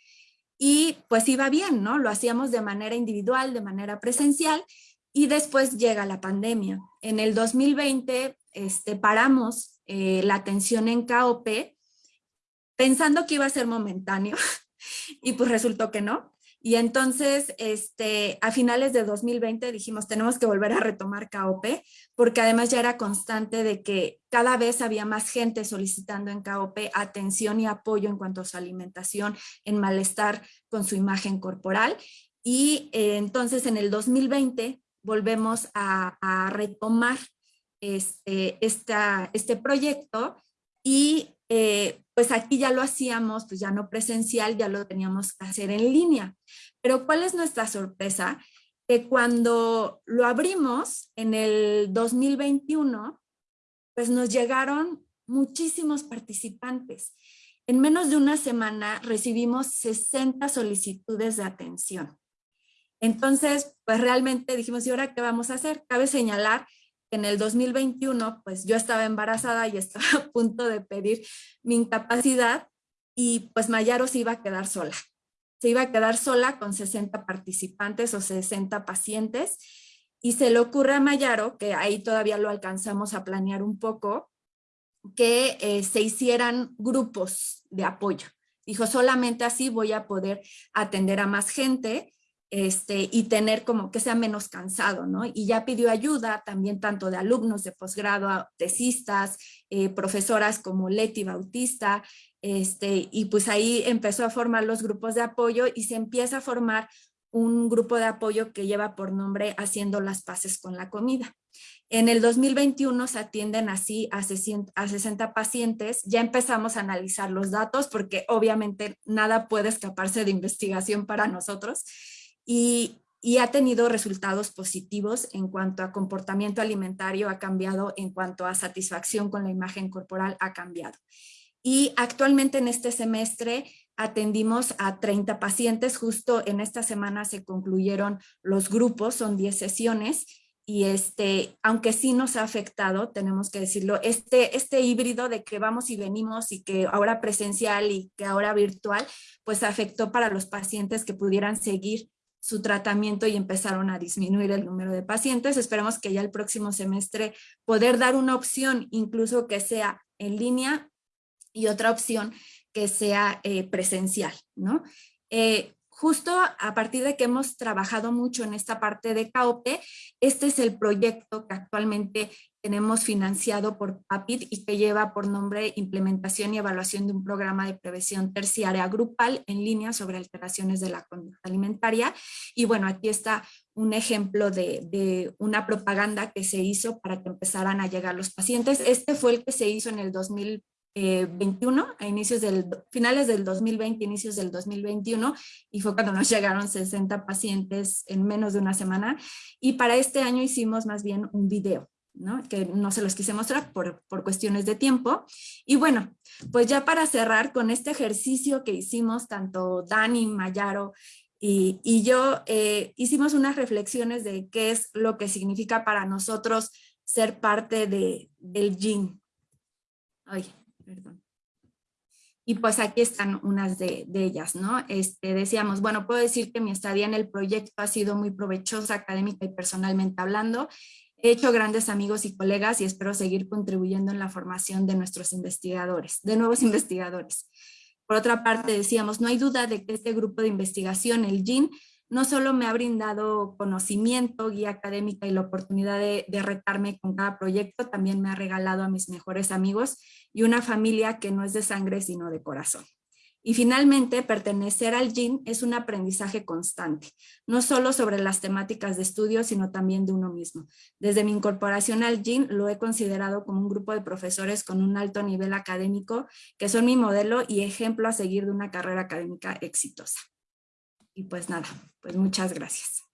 y pues iba bien, ¿no? Lo hacíamos de manera individual, de manera presencial y después llega la pandemia. En el 2020 este, paramos eh, la atención en KOP pensando que iba a ser momentáneo <laughs> y pues resultó que no. Y entonces, este, a finales de 2020 dijimos, tenemos que volver a retomar KOP, porque además ya era constante de que cada vez había más gente solicitando en KOP atención y apoyo en cuanto a su alimentación, en malestar con su imagen corporal. Y eh, entonces en el 2020 volvemos a, retomar este, este proyecto y eh, pues aquí ya lo hacíamos, pues ya no presencial, ya lo teníamos que hacer en línea. Pero ¿cuál es nuestra sorpresa? Que cuando lo abrimos en el 2021, pues nos llegaron muchísimos participantes. En menos de una semana recibimos 60 solicitudes de atención. Entonces, pues realmente dijimos, ¿y ahora qué vamos a hacer? Cabe señalar en el 2021, pues yo estaba embarazada y estaba <laughs> a punto de pedir mi incapacidad y pues Mayaro se iba a quedar sola. Se iba a quedar sola con 60 participantes o 60 pacientes y se le ocurre a Mayaro, que ahí todavía lo alcanzamos a planear un poco, que eh, se hicieran grupos de apoyo. Dijo, solamente así voy a poder atender a más gente este, y tener como que sea menos cansado, ¿no? Y ya pidió ayuda también tanto de alumnos de posgrado, tesistas, eh, profesoras como Leti Bautista, este, y pues ahí empezó a formar los grupos de apoyo y se empieza a formar un grupo de apoyo que lleva por nombre Haciendo las Paces con la Comida. En el 2021 se atienden así a 60 pacientes. Ya empezamos a analizar los datos porque obviamente nada puede escaparse de investigación para nosotros y, ha tenido resultados positivos en cuanto a comportamiento alimentario ha cambiado, en cuanto a satisfacción con la imagen corporal ha cambiado. Y actualmente en este semestre atendimos a 30 pacientes, justo en esta semana se concluyeron los grupos, son 10 sesiones, y este, aunque sí nos ha afectado, tenemos que decirlo, este, este híbrido de que vamos y venimos y que ahora presencial y que ahora virtual, pues afectó para los pacientes que pudieran seguir su tratamiento y empezaron a disminuir el número de pacientes. Esperemos que ya el próximo semestre poder dar una opción incluso que sea en línea y otra opción que sea eh, presencial, ¿no? Eh, justo a partir de que hemos trabajado mucho en esta parte de KOP, este es el proyecto que actualmente tenemos financiado por PAPID y que lleva por nombre Implementación y Evaluación de un Programa de Prevención Terciaria Grupal en línea sobre alteraciones de la conducta alimentaria. Y bueno, aquí está un ejemplo de, una propaganda que se hizo para que empezaran a llegar los pacientes. Este fue el que se hizo en el 2000 21, eh, a inicios del, finales del 2020, inicios del 2021, y fue cuando nos <laughs> llegaron 60 pacientes en menos de una semana. Y para este año hicimos más bien un video, ¿no? que no se los quise mostrar por, por cuestiones de tiempo. Y bueno, pues ya para cerrar con este ejercicio que hicimos, tanto Dani, Mayaro y, y yo, eh, hicimos unas reflexiones de qué es lo que significa para nosotros ser parte de, del GIN. Ay, perdón. Y pues aquí están unas de, ellas, ¿no? Este, decíamos, bueno, puedo decir que mi estadía en el proyecto ha sido muy provechosa académica y personalmente hablando. He hecho grandes amigos y colegas y espero seguir contribuyendo en la formación de nuestros investigadores, de nuevos investigadores. Por otra parte, decíamos, no hay duda de que este grupo de investigación, el GIN, no solo me ha brindado conocimiento, guía académica y la oportunidad de, retarme con cada proyecto, también me ha regalado a mis mejores amigos y una familia que no es de sangre sino de corazón. Y finalmente, pertenecer al GIN es un aprendizaje constante, no solo sobre las temáticas de estudio, sino también de uno mismo. Desde mi incorporación al GIN lo he considerado como un grupo de profesores con un alto nivel académico que son mi modelo y ejemplo a seguir de una carrera académica exitosa. Y pues nada, pues muchas gracias.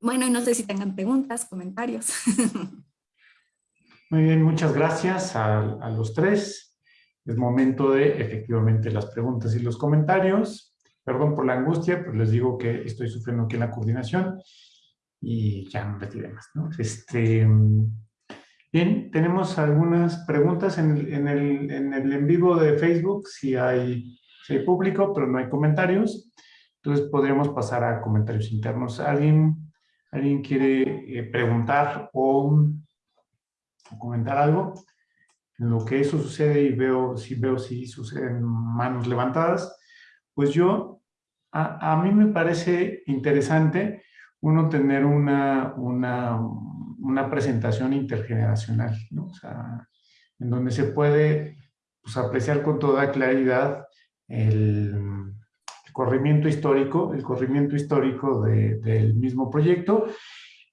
Bueno, no sé si tengan preguntas, comentarios. Muy bien, muchas gracias a, a, los tres. Es momento de efectivamente las preguntas y los comentarios. Perdón por la angustia, pero les digo que estoy sufriendo aquí en la coordinación y ya no retiré más. ¿no? Este, Bien, tenemos algunas preguntas en el, en el, en el en vivo de Facebook, si hay, si hay público, pero no hay comentarios. Entonces podríamos pasar a comentarios internos. ¿Alguien, alguien quiere eh, preguntar o comentar algo. En lo que eso sucede y veo si veo si suceden manos levantadas, pues yo, a, a mí me parece interesante uno tener una, una, una presentación intergeneracional, ¿no? O sea, en donde se puede pues, apreciar con toda claridad el, corrimiento histórico, el corrimiento histórico de, del mismo proyecto,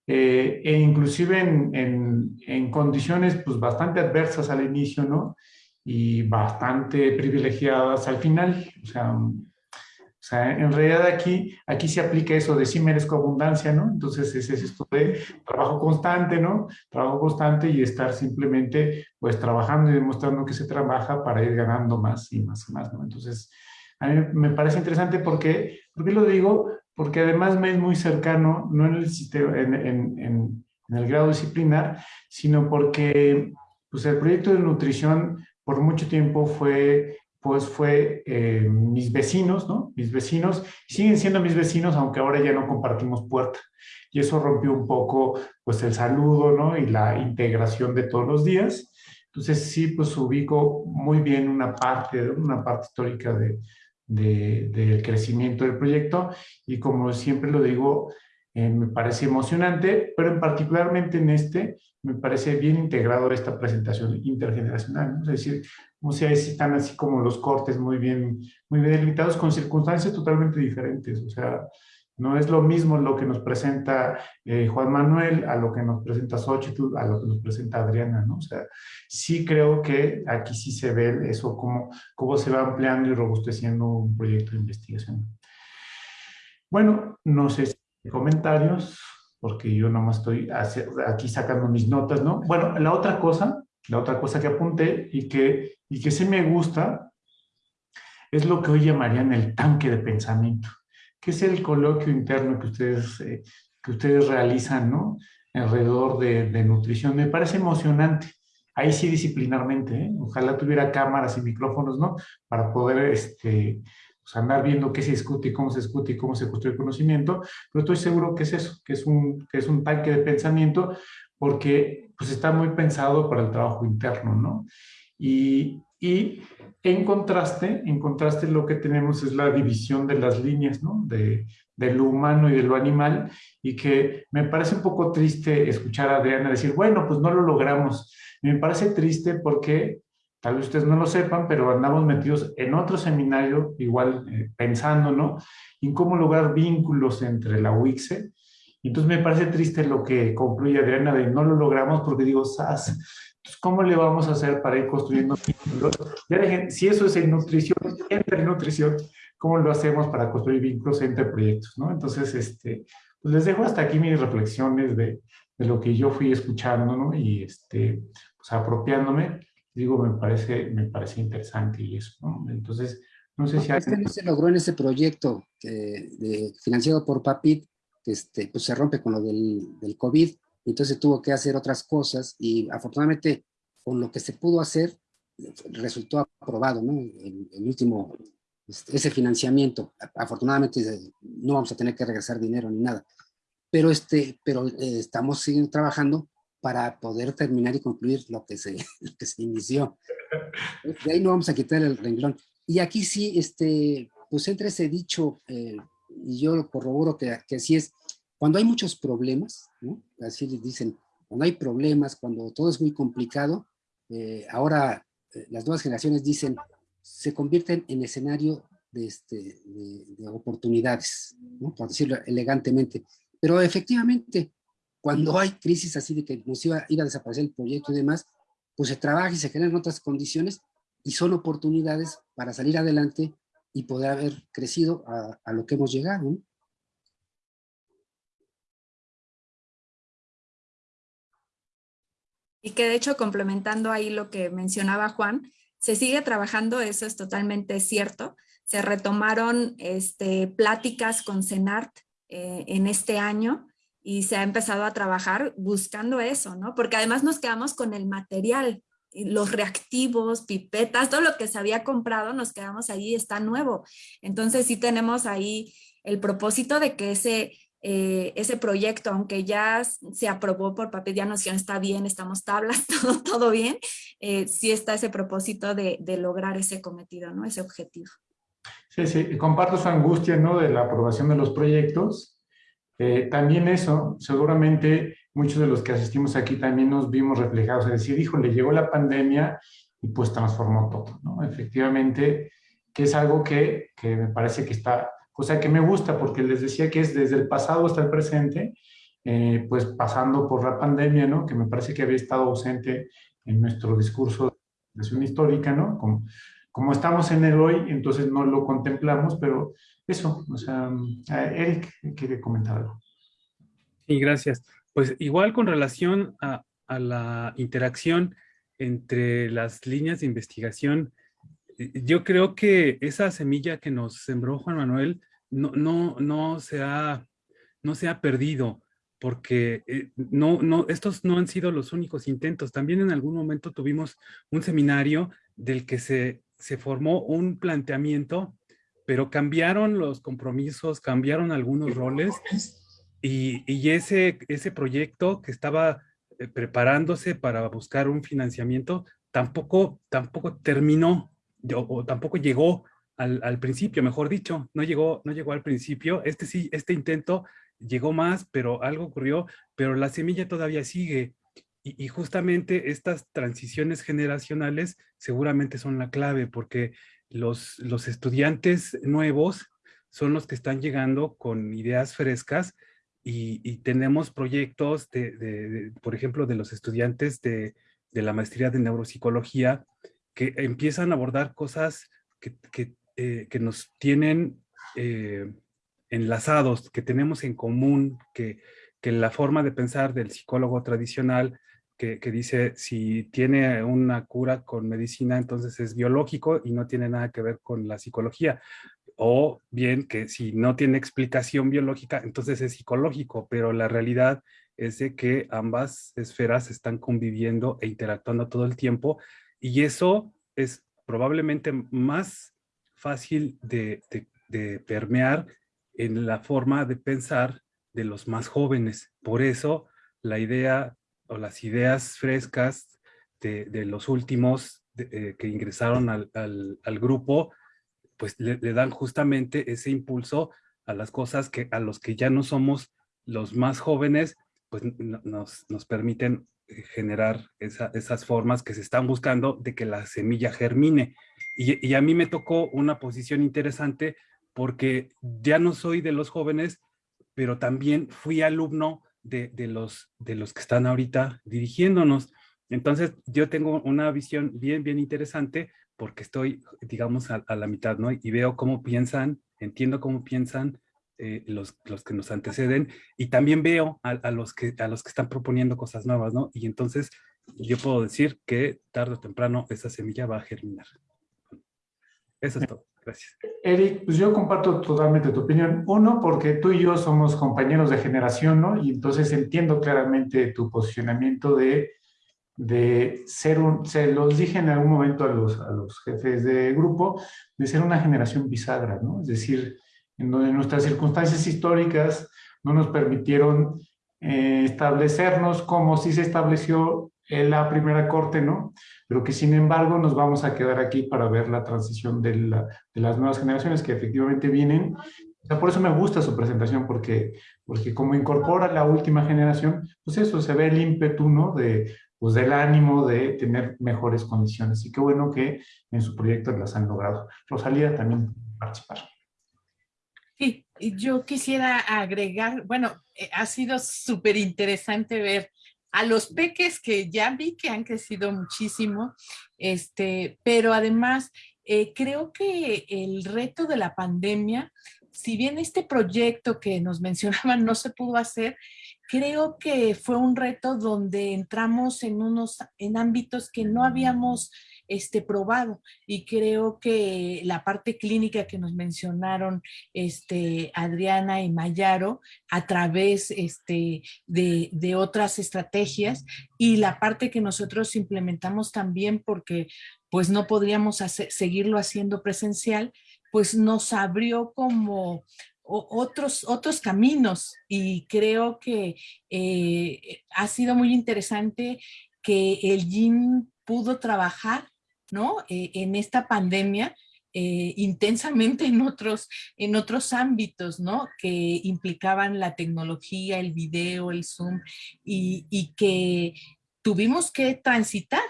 eh, e inclusive en, en, en, condiciones pues, bastante adversas al inicio, ¿no? Y bastante privilegiadas al final. O sea, sea, en realidad aquí, aquí se aplica eso de sí merezco abundancia, ¿no? Entonces es, es esto de trabajo constante, ¿no? Trabajo constante y estar simplemente pues trabajando y demostrando que se trabaja para ir ganando más y más y más, ¿no? Entonces, a mí me parece interesante porque, ¿por qué lo digo? Porque además me es muy cercano, no en el, en, en, en, en el grado disciplinar, sino porque pues el proyecto de nutrición por mucho tiempo fue pues fue eh, mis vecinos, ¿no? Mis vecinos, siguen siendo mis vecinos, aunque ahora ya no compartimos puerta. Y eso rompió un poco, pues, el saludo, ¿no? Y la integración de todos los días. Entonces, sí, pues, ubico muy bien una parte, una parte histórica de, de, del crecimiento del proyecto. Y como siempre lo digo, eh, me parece emocionante, pero en particularmente en este, me parece bien integrado esta presentación intergeneracional, ¿no? es decir, sea, están así como los cortes muy bien, muy bien delimitados con circunstancias totalmente diferentes. O sea, no es lo mismo lo que nos presenta eh, Juan Manuel a lo que nos presenta Xochitl, a lo que nos presenta Adriana, ¿no? O sea, sí creo que aquí sí se ve eso, cómo, cómo se va ampliando y robusteciendo un proyecto de investigación. Bueno, no sé si comentarios, porque yo nomás estoy aquí sacando mis notas, ¿no? Bueno, la otra cosa la otra cosa que apunté y que, y que sí me gusta es lo que hoy llamarían el tanque de pensamiento, que es el coloquio interno que ustedes, eh, que ustedes realizan, ¿no? Alrededor de, nutrición. Me parece emocionante. Ahí sí disciplinarmente, ¿eh? Ojalá tuviera cámaras y micrófonos, ¿no? Para poder este, pues andar viendo qué se discute y cómo se discute y cómo se construye el conocimiento, pero estoy seguro que es eso, que es un, que es un tanque de pensamiento, porque pues está muy pensado para el trabajo interno, ¿no? Y, y en contraste, en contraste lo que tenemos es la división de las líneas, ¿no? De, de lo humano y de lo animal, y que me parece un poco triste escuchar a Adriana decir, bueno, pues no lo logramos. Me parece triste porque, tal vez ustedes no lo sepan, pero andamos metidos en otro seminario, igual eh, pensando, ¿no? En cómo lograr vínculos entre la UICSE entonces me parece triste lo que concluye Adriana de no lo logramos porque digo, ¡sas! ¿cómo le vamos a hacer para ir construyendo vínculos? Ya dejen, si eso es en nutrición, entre nutrición, ¿cómo lo hacemos para construir vínculos entre proyectos? ¿no? Entonces, este, pues les dejo hasta aquí mis reflexiones de, de lo que yo fui escuchando, ¿no? Y este, pues apropiándome, digo, me parece, me parece interesante y eso, ¿no? Entonces, no sé si... Este no se logró en ese proyecto de, financiado por PAPIT, este, pues se rompe con lo del, del COVID, entonces tuvo que hacer otras cosas y afortunadamente con lo que se pudo hacer resultó aprobado, ¿no? El, el último, este, ese financiamiento. Afortunadamente no vamos a tener que regresar dinero ni nada, pero, este, pero eh, estamos siguiendo trabajando para poder terminar y concluir lo que se, lo <laughs> que se inició. De ahí no vamos a quitar el renglón. Y aquí sí, este, pues entra ese dicho eh, y yo lo corroboro que, que así es, cuando hay muchos problemas, ¿no? así les dicen, cuando hay problemas, cuando todo es muy complicado, eh, ahora eh, las nuevas generaciones dicen, se convierten en escenario de, este, de, de oportunidades, ¿no? por decirlo elegantemente. Pero efectivamente, cuando hay crisis así de que nos iba a desaparecer el proyecto y demás, pues se trabaja y se generan otras condiciones y son oportunidades para salir adelante y poder haber crecido a, a lo que hemos llegado. ¿no? Y que de hecho, complementando ahí lo que mencionaba Juan, se sigue trabajando, eso es totalmente cierto. Se retomaron este, pláticas con CENART eh, en este año y se ha empezado a trabajar buscando eso, ¿no? Porque además nos quedamos con el material, los reactivos, pipetas, todo lo que se había comprado, nos quedamos ahí, está nuevo. Entonces sí tenemos ahí el propósito de que ese eh, ese proyecto, aunque ya se aprobó por papel, ya noción está bien, estamos tablas, <laughs> todo, todo bien, eh, sí está ese propósito de, de, lograr ese cometido, ¿no? Ese objetivo. Sí, sí, comparto su angustia, ¿no? De la aprobación de los proyectos. Eh, también eso, seguramente muchos de los que asistimos aquí también nos vimos reflejados, es decir, híjole, llegó la pandemia y pues transformó todo, ¿no? Efectivamente, que es algo que, que me parece que está o sea que me gusta porque les decía que es desde el pasado hasta el presente, eh, pues pasando por la pandemia, ¿no? Que me parece que había estado ausente en nuestro discurso de acción histórica, ¿no? Como, como estamos en el hoy, entonces no lo contemplamos, pero eso, o sea, Eric quiere comentar algo. Sí, gracias. Pues igual con relación a, a la interacción entre las líneas de investigación, eh, yo creo que esa semilla que nos sembró Juan Manuel no, no, no, se, ha, no se ha perdido porque eh, no, no, estos no han sido los únicos intentos. También en algún momento tuvimos un seminario del que se, se formó un planteamiento, pero cambiaron los compromisos, cambiaron algunos roles y, y ese, ese proyecto que estaba eh, preparándose para buscar un financiamiento tampoco, tampoco terminó o tampoco llegó al, principio, mejor dicho, no llegó, no llegó al principio. Este sí, este intento llegó más, pero algo ocurrió, pero la semilla todavía sigue. Y, justamente estas transiciones generacionales seguramente son la clave, porque los, los estudiantes nuevos son los que están llegando con ideas frescas y, tenemos proyectos, de, por ejemplo, de los estudiantes de, de, la maestría de neuropsicología que empiezan a abordar cosas que eh, que nos tienen eh, enlazados, que tenemos en común, que, que, la forma de pensar del psicólogo tradicional, que, que, dice si tiene una cura con medicina, entonces es biológico y no tiene nada que ver con la psicología. O bien que si no tiene explicación biológica, entonces es psicológico, pero la realidad es de que ambas esferas están conviviendo e interactuando todo el tiempo y eso es probablemente más fácil de, permear en la forma de pensar de los más jóvenes. Por eso la idea o las ideas frescas de, los últimos eh, que ingresaron al, grupo, pues le, dan justamente ese impulso a las cosas que a los que ya no somos los más jóvenes, pues nos, nos permiten eh, generar esas formas que se están buscando de que la semilla germine. Y, a mí me tocó una posición interesante porque ya no soy de los jóvenes, pero también fui alumno de, los, de los que están ahorita dirigiéndonos. Entonces yo tengo una visión bien, bien interesante porque estoy, digamos, a, la mitad, ¿no? Y veo cómo piensan, entiendo cómo piensan eh, los, los que nos anteceden y también veo a, a, los que, a los que están proponiendo cosas nuevas, ¿no? Y entonces yo puedo decir que tarde o temprano esa semilla va a germinar. Eso es todo. Gracias. Eric, pues yo comparto totalmente tu opinión. Uno, porque tú y yo somos compañeros de generación, ¿no? Y entonces entiendo claramente tu posicionamiento de, de ser un, se los dije en algún momento a los, a los jefes de grupo, de ser una generación bisagra, ¿no? Es decir, en donde nuestras circunstancias históricas no nos permitieron eh, establecernos como si se estableció en la primera corte, ¿no? Pero que sin embargo nos vamos a quedar aquí para ver la transición de, de las nuevas generaciones que efectivamente vienen. O sea, por eso me gusta su presentación, porque, porque como incorpora la última generación, pues eso, se ve el ímpetu, ¿no? De, pues del ánimo de tener mejores condiciones. Y qué bueno que en su proyecto las han logrado. Rosalía también participar. Sí, yo quisiera agregar, bueno, eh, ha sido súper interesante ver a los peques que ya vi que han crecido muchísimo, este, pero además eh, creo que el reto de la pandemia, si bien este proyecto que nos <laughs> mencionaban no se pudo hacer, creo que fue un reto donde entramos en unos en ámbitos que no habíamos este, probado. Y creo que la parte clínica que nos mencionaron este, Adriana y Mayaro a través este, de, de otras estrategias y la parte que nosotros implementamos también porque pues no podríamos seguirlo haciendo presencial, pues nos abrió como otros, otros caminos y creo que eh, ha sido muy interesante que el GIN pudo trabajar Eh, en esta pandemia eh, intensamente en otros, en otros ámbitos. Que implicaban la tecnología, el video, el Zoom, y, que tuvimos que transitar.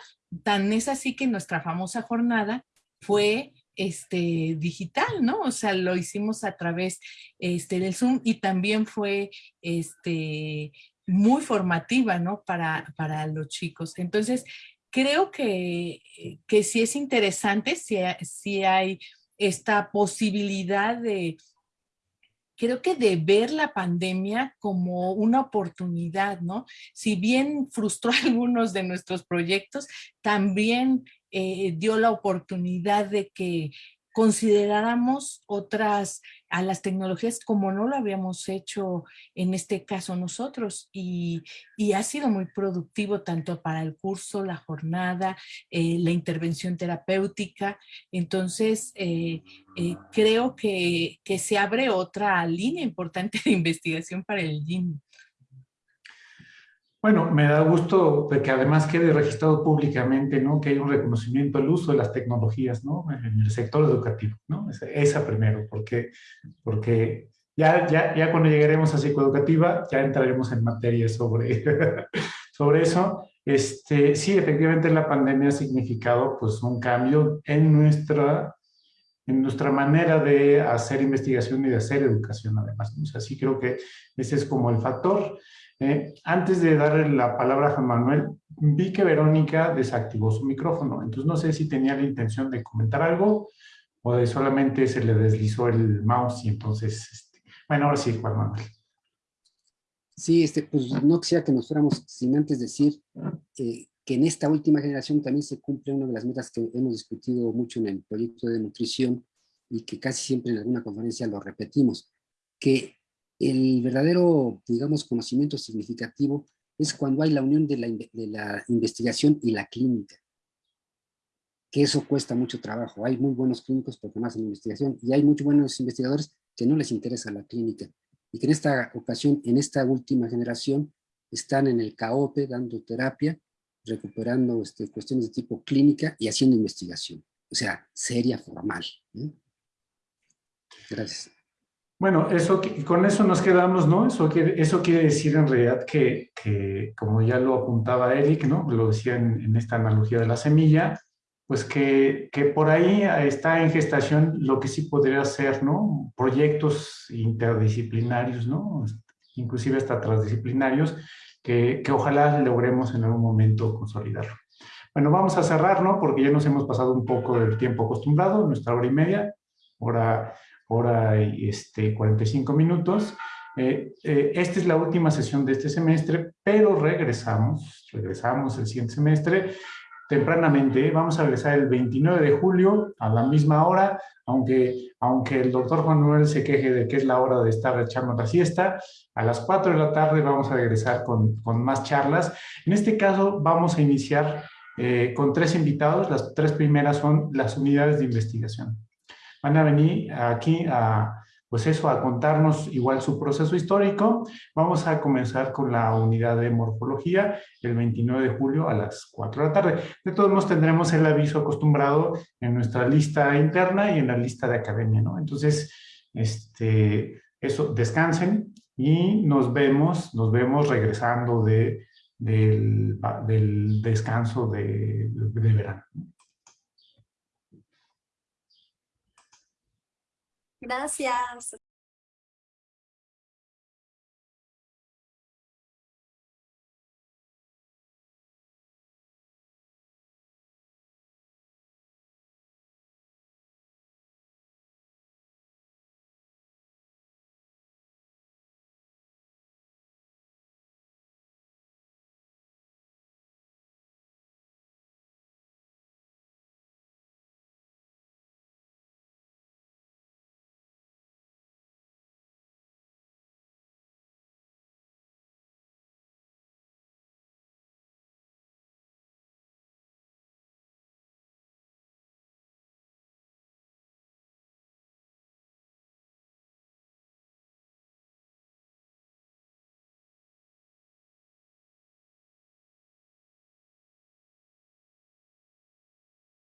Tan es así que nuestra famosa jornada fue este, digital, ¿no? O sea, lo hicimos a través este, del Zoom y también fue este, muy formativa. Para, para los chicos. Entonces, creo que, que sí es interesante, si, si hay esta posibilidad de, creo que de ver la pandemia como una oportunidad, ¿no? Si bien frustró <laughs> algunos de nuestros proyectos, también eh, dio la oportunidad de que consideráramos otras, a las tecnologías como no lo habíamos hecho en este caso nosotros y, ha sido muy productivo tanto para el curso, la jornada, eh, la intervención terapéutica. Entonces, eh, creo que, que, se abre otra línea importante de investigación para el GIM. Bueno, me da gusto de que además quede registrado públicamente, ¿no? Que hay un reconocimiento al uso de las tecnologías, ¿no? En el sector educativo, ¿no? Esa, primero, porque, porque ya, ya, ya cuando llegaremos a psicoeducativa, ya entraremos en materia sobre, <laughs> sobre eso. Este, sí, efectivamente la pandemia ha significado pues un cambio en nuestra, en nuestra manera de hacer investigación y de hacer educación además. O sea, sí creo que ese es como el factor. Eh, antes de darle la palabra a Juan Manuel, vi que Verónica desactivó su micrófono, entonces no sé si tenía la intención de comentar algo o de solamente se le deslizó el mouse y entonces, este, bueno, ahora sí, Juan Manuel. Sí, este, pues no quisiera que nos fuéramos sin antes decir eh, que en esta última generación también se cumple una de las metas que hemos discutido mucho en el proyecto de nutrición y que casi siempre en alguna conferencia lo repetimos, que el verdadero, digamos, conocimiento significativo es cuando hay la unión de la, investigación y la clínica. Que eso cuesta mucho trabajo. Hay muy buenos clínicos porque más en investigación y hay muchos buenos investigadores que no les interesa la clínica. Y que en esta ocasión, en esta última generación, están en el CAOPE dando terapia, recuperando este, cuestiones de tipo clínica y haciendo investigación. O sea, seria, formal. Gracias. Bueno, eso, con eso nos quedamos, ¿no? Eso quiere, eso quiere decir en realidad que, como ya lo apuntaba Eric, ¿no? Lo decía en, esta analogía de la semilla, pues que, que, por ahí está en gestación lo que sí podría ser, ¿no? Proyectos interdisciplinarios, ¿no? Inclusive hasta transdisciplinarios, que, que ojalá logremos en algún momento consolidarlo. Bueno, vamos a cerrar, ¿no? Porque ya nos hemos pasado un poco del tiempo acostumbrado, nuestra hora y media, hora hora y este, 45 minutos. Eh, eh, esta es la última sesión de este semestre, pero regresamos, regresamos el siguiente semestre tempranamente. Vamos a regresar el 29 de julio a la misma hora, aunque, aunque el doctor Juan Manuel se queje de que es la hora de estar echando la siesta. A las 4 de la tarde vamos a regresar con, con más charlas. En este caso vamos a iniciar eh, con tres invitados. Las tres primeras son las unidades de investigación van a venir aquí a, pues eso, a contarnos igual su proceso histórico. Vamos a comenzar con la unidad de morfología el 29 de julio a las 4 de la tarde. De todos modos tendremos el aviso acostumbrado en nuestra lista interna y en la lista de academia, ¿no? Entonces, este, eso, descansen y nos vemos, nos vemos regresando de, del, del descanso de, de verano. Gracias.